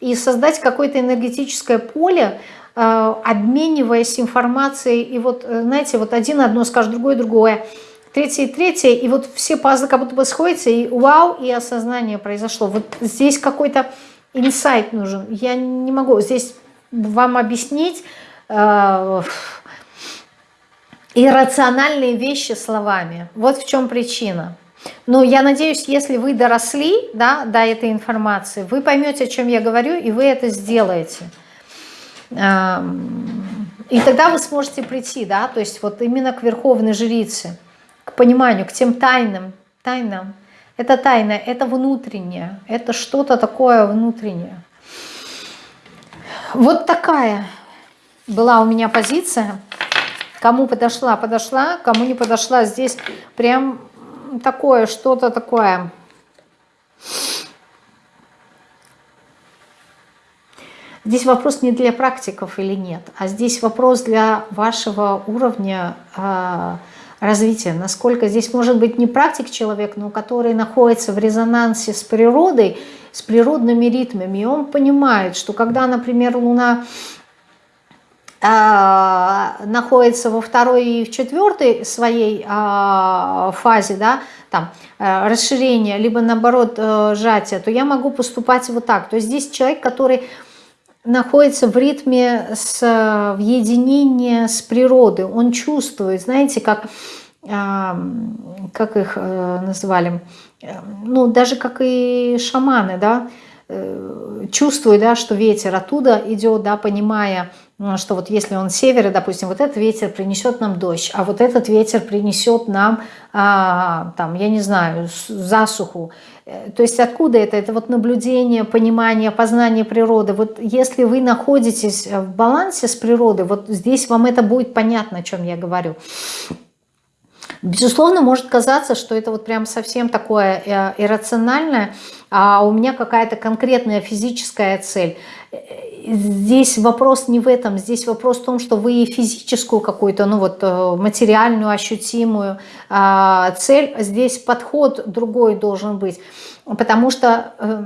Speaker 1: и создать какое-то энергетическое поле, Э, обмениваясь информацией, и вот, э, знаете, вот один одно скажет, другое другое, третье третье, и вот все пазлы как будто бы сходятся, и вау, и осознание произошло. Вот здесь какой-то инсайт нужен. Я не могу здесь вам объяснить э, иррациональные вещи словами. Вот в чем причина. Но я надеюсь, если вы доросли да, до этой информации, вы поймете, о чем я говорю, и вы это сделаете. И тогда вы сможете прийти, да, то есть вот именно к верховной жрице, к пониманию, к тем тайным, тайнам. Это тайна, это внутреннее, это что-то такое внутреннее. Вот такая была у меня позиция. Кому подошла, подошла, кому не подошла, здесь прям такое, что-то такое Здесь вопрос не для практиков или нет, а здесь вопрос для вашего уровня э, развития. Насколько здесь может быть не практик человек, но который находится в резонансе с природой, с природными ритмами. И он понимает, что когда, например, Луна находится во второй и в четвертой своей э, фазе, да, там, э, расширения, либо наоборот э, сжатия, то я могу поступать вот так. То есть здесь человек, который находится в ритме, с, в единении с природой. Он чувствует, знаете, как, а, как их э, называли, ну, даже как и шаманы, да, э, чувствует, да, что ветер оттуда идет, да, понимая, что вот если он север, допустим, вот этот ветер принесет нам дождь, а вот этот ветер принесет нам, а, там, я не знаю, засуху. Э, то есть откуда это? Это вот наблюдение, понимание, познание природы. Вот если вы находитесь в балансе с природой, вот здесь вам это будет понятно, о чем я говорю. Безусловно, может казаться, что это вот прям совсем такое э, иррациональное, а у меня какая-то конкретная физическая цель. Здесь вопрос не в этом, здесь вопрос в том, что вы физическую какую-то, ну вот э, материальную, ощутимую а, цель, здесь подход другой должен быть, потому что э,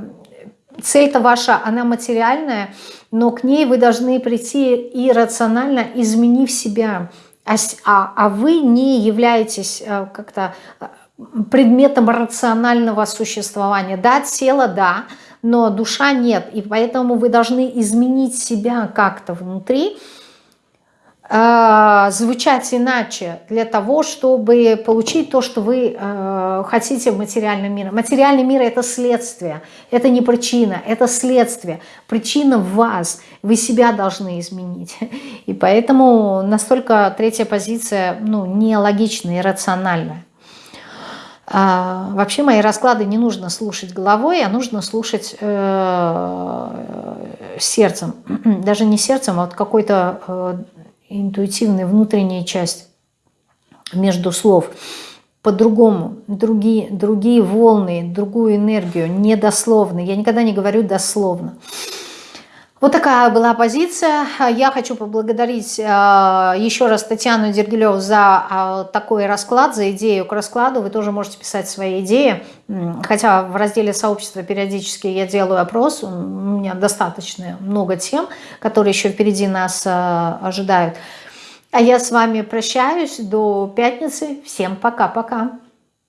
Speaker 1: цель-то ваша, она материальная, но к ней вы должны прийти иррационально, изменив себя, а, а, а вы не являетесь э, как-то предметом рационального существования. Да, тело, да, но душа нет. И поэтому вы должны изменить себя как-то внутри, э, звучать иначе для того, чтобы получить то, что вы э, хотите в материальном мире. Материальный мир – это следствие, это не причина, это следствие. Причина в вас, вы себя должны изменить. И поэтому настолько третья позиция ну, нелогичная, иррациональная. А, вообще мои расклады не нужно слушать головой, а нужно слушать э, сердцем. Даже не сердцем, а вот какой-то э, интуитивной внутренняя часть между слов. По-другому, другие, другие волны, другую энергию, недословно. Я никогда не говорю дословно. Вот такая была позиция. Я хочу поблагодарить э, еще раз Татьяну Дергилеву за э, такой расклад, за идею к раскладу. Вы тоже можете писать свои идеи. Хотя в разделе сообщества периодически я делаю опрос. У меня достаточно много тем, которые еще впереди нас э, ожидают. А я с вами прощаюсь до пятницы. Всем пока-пока.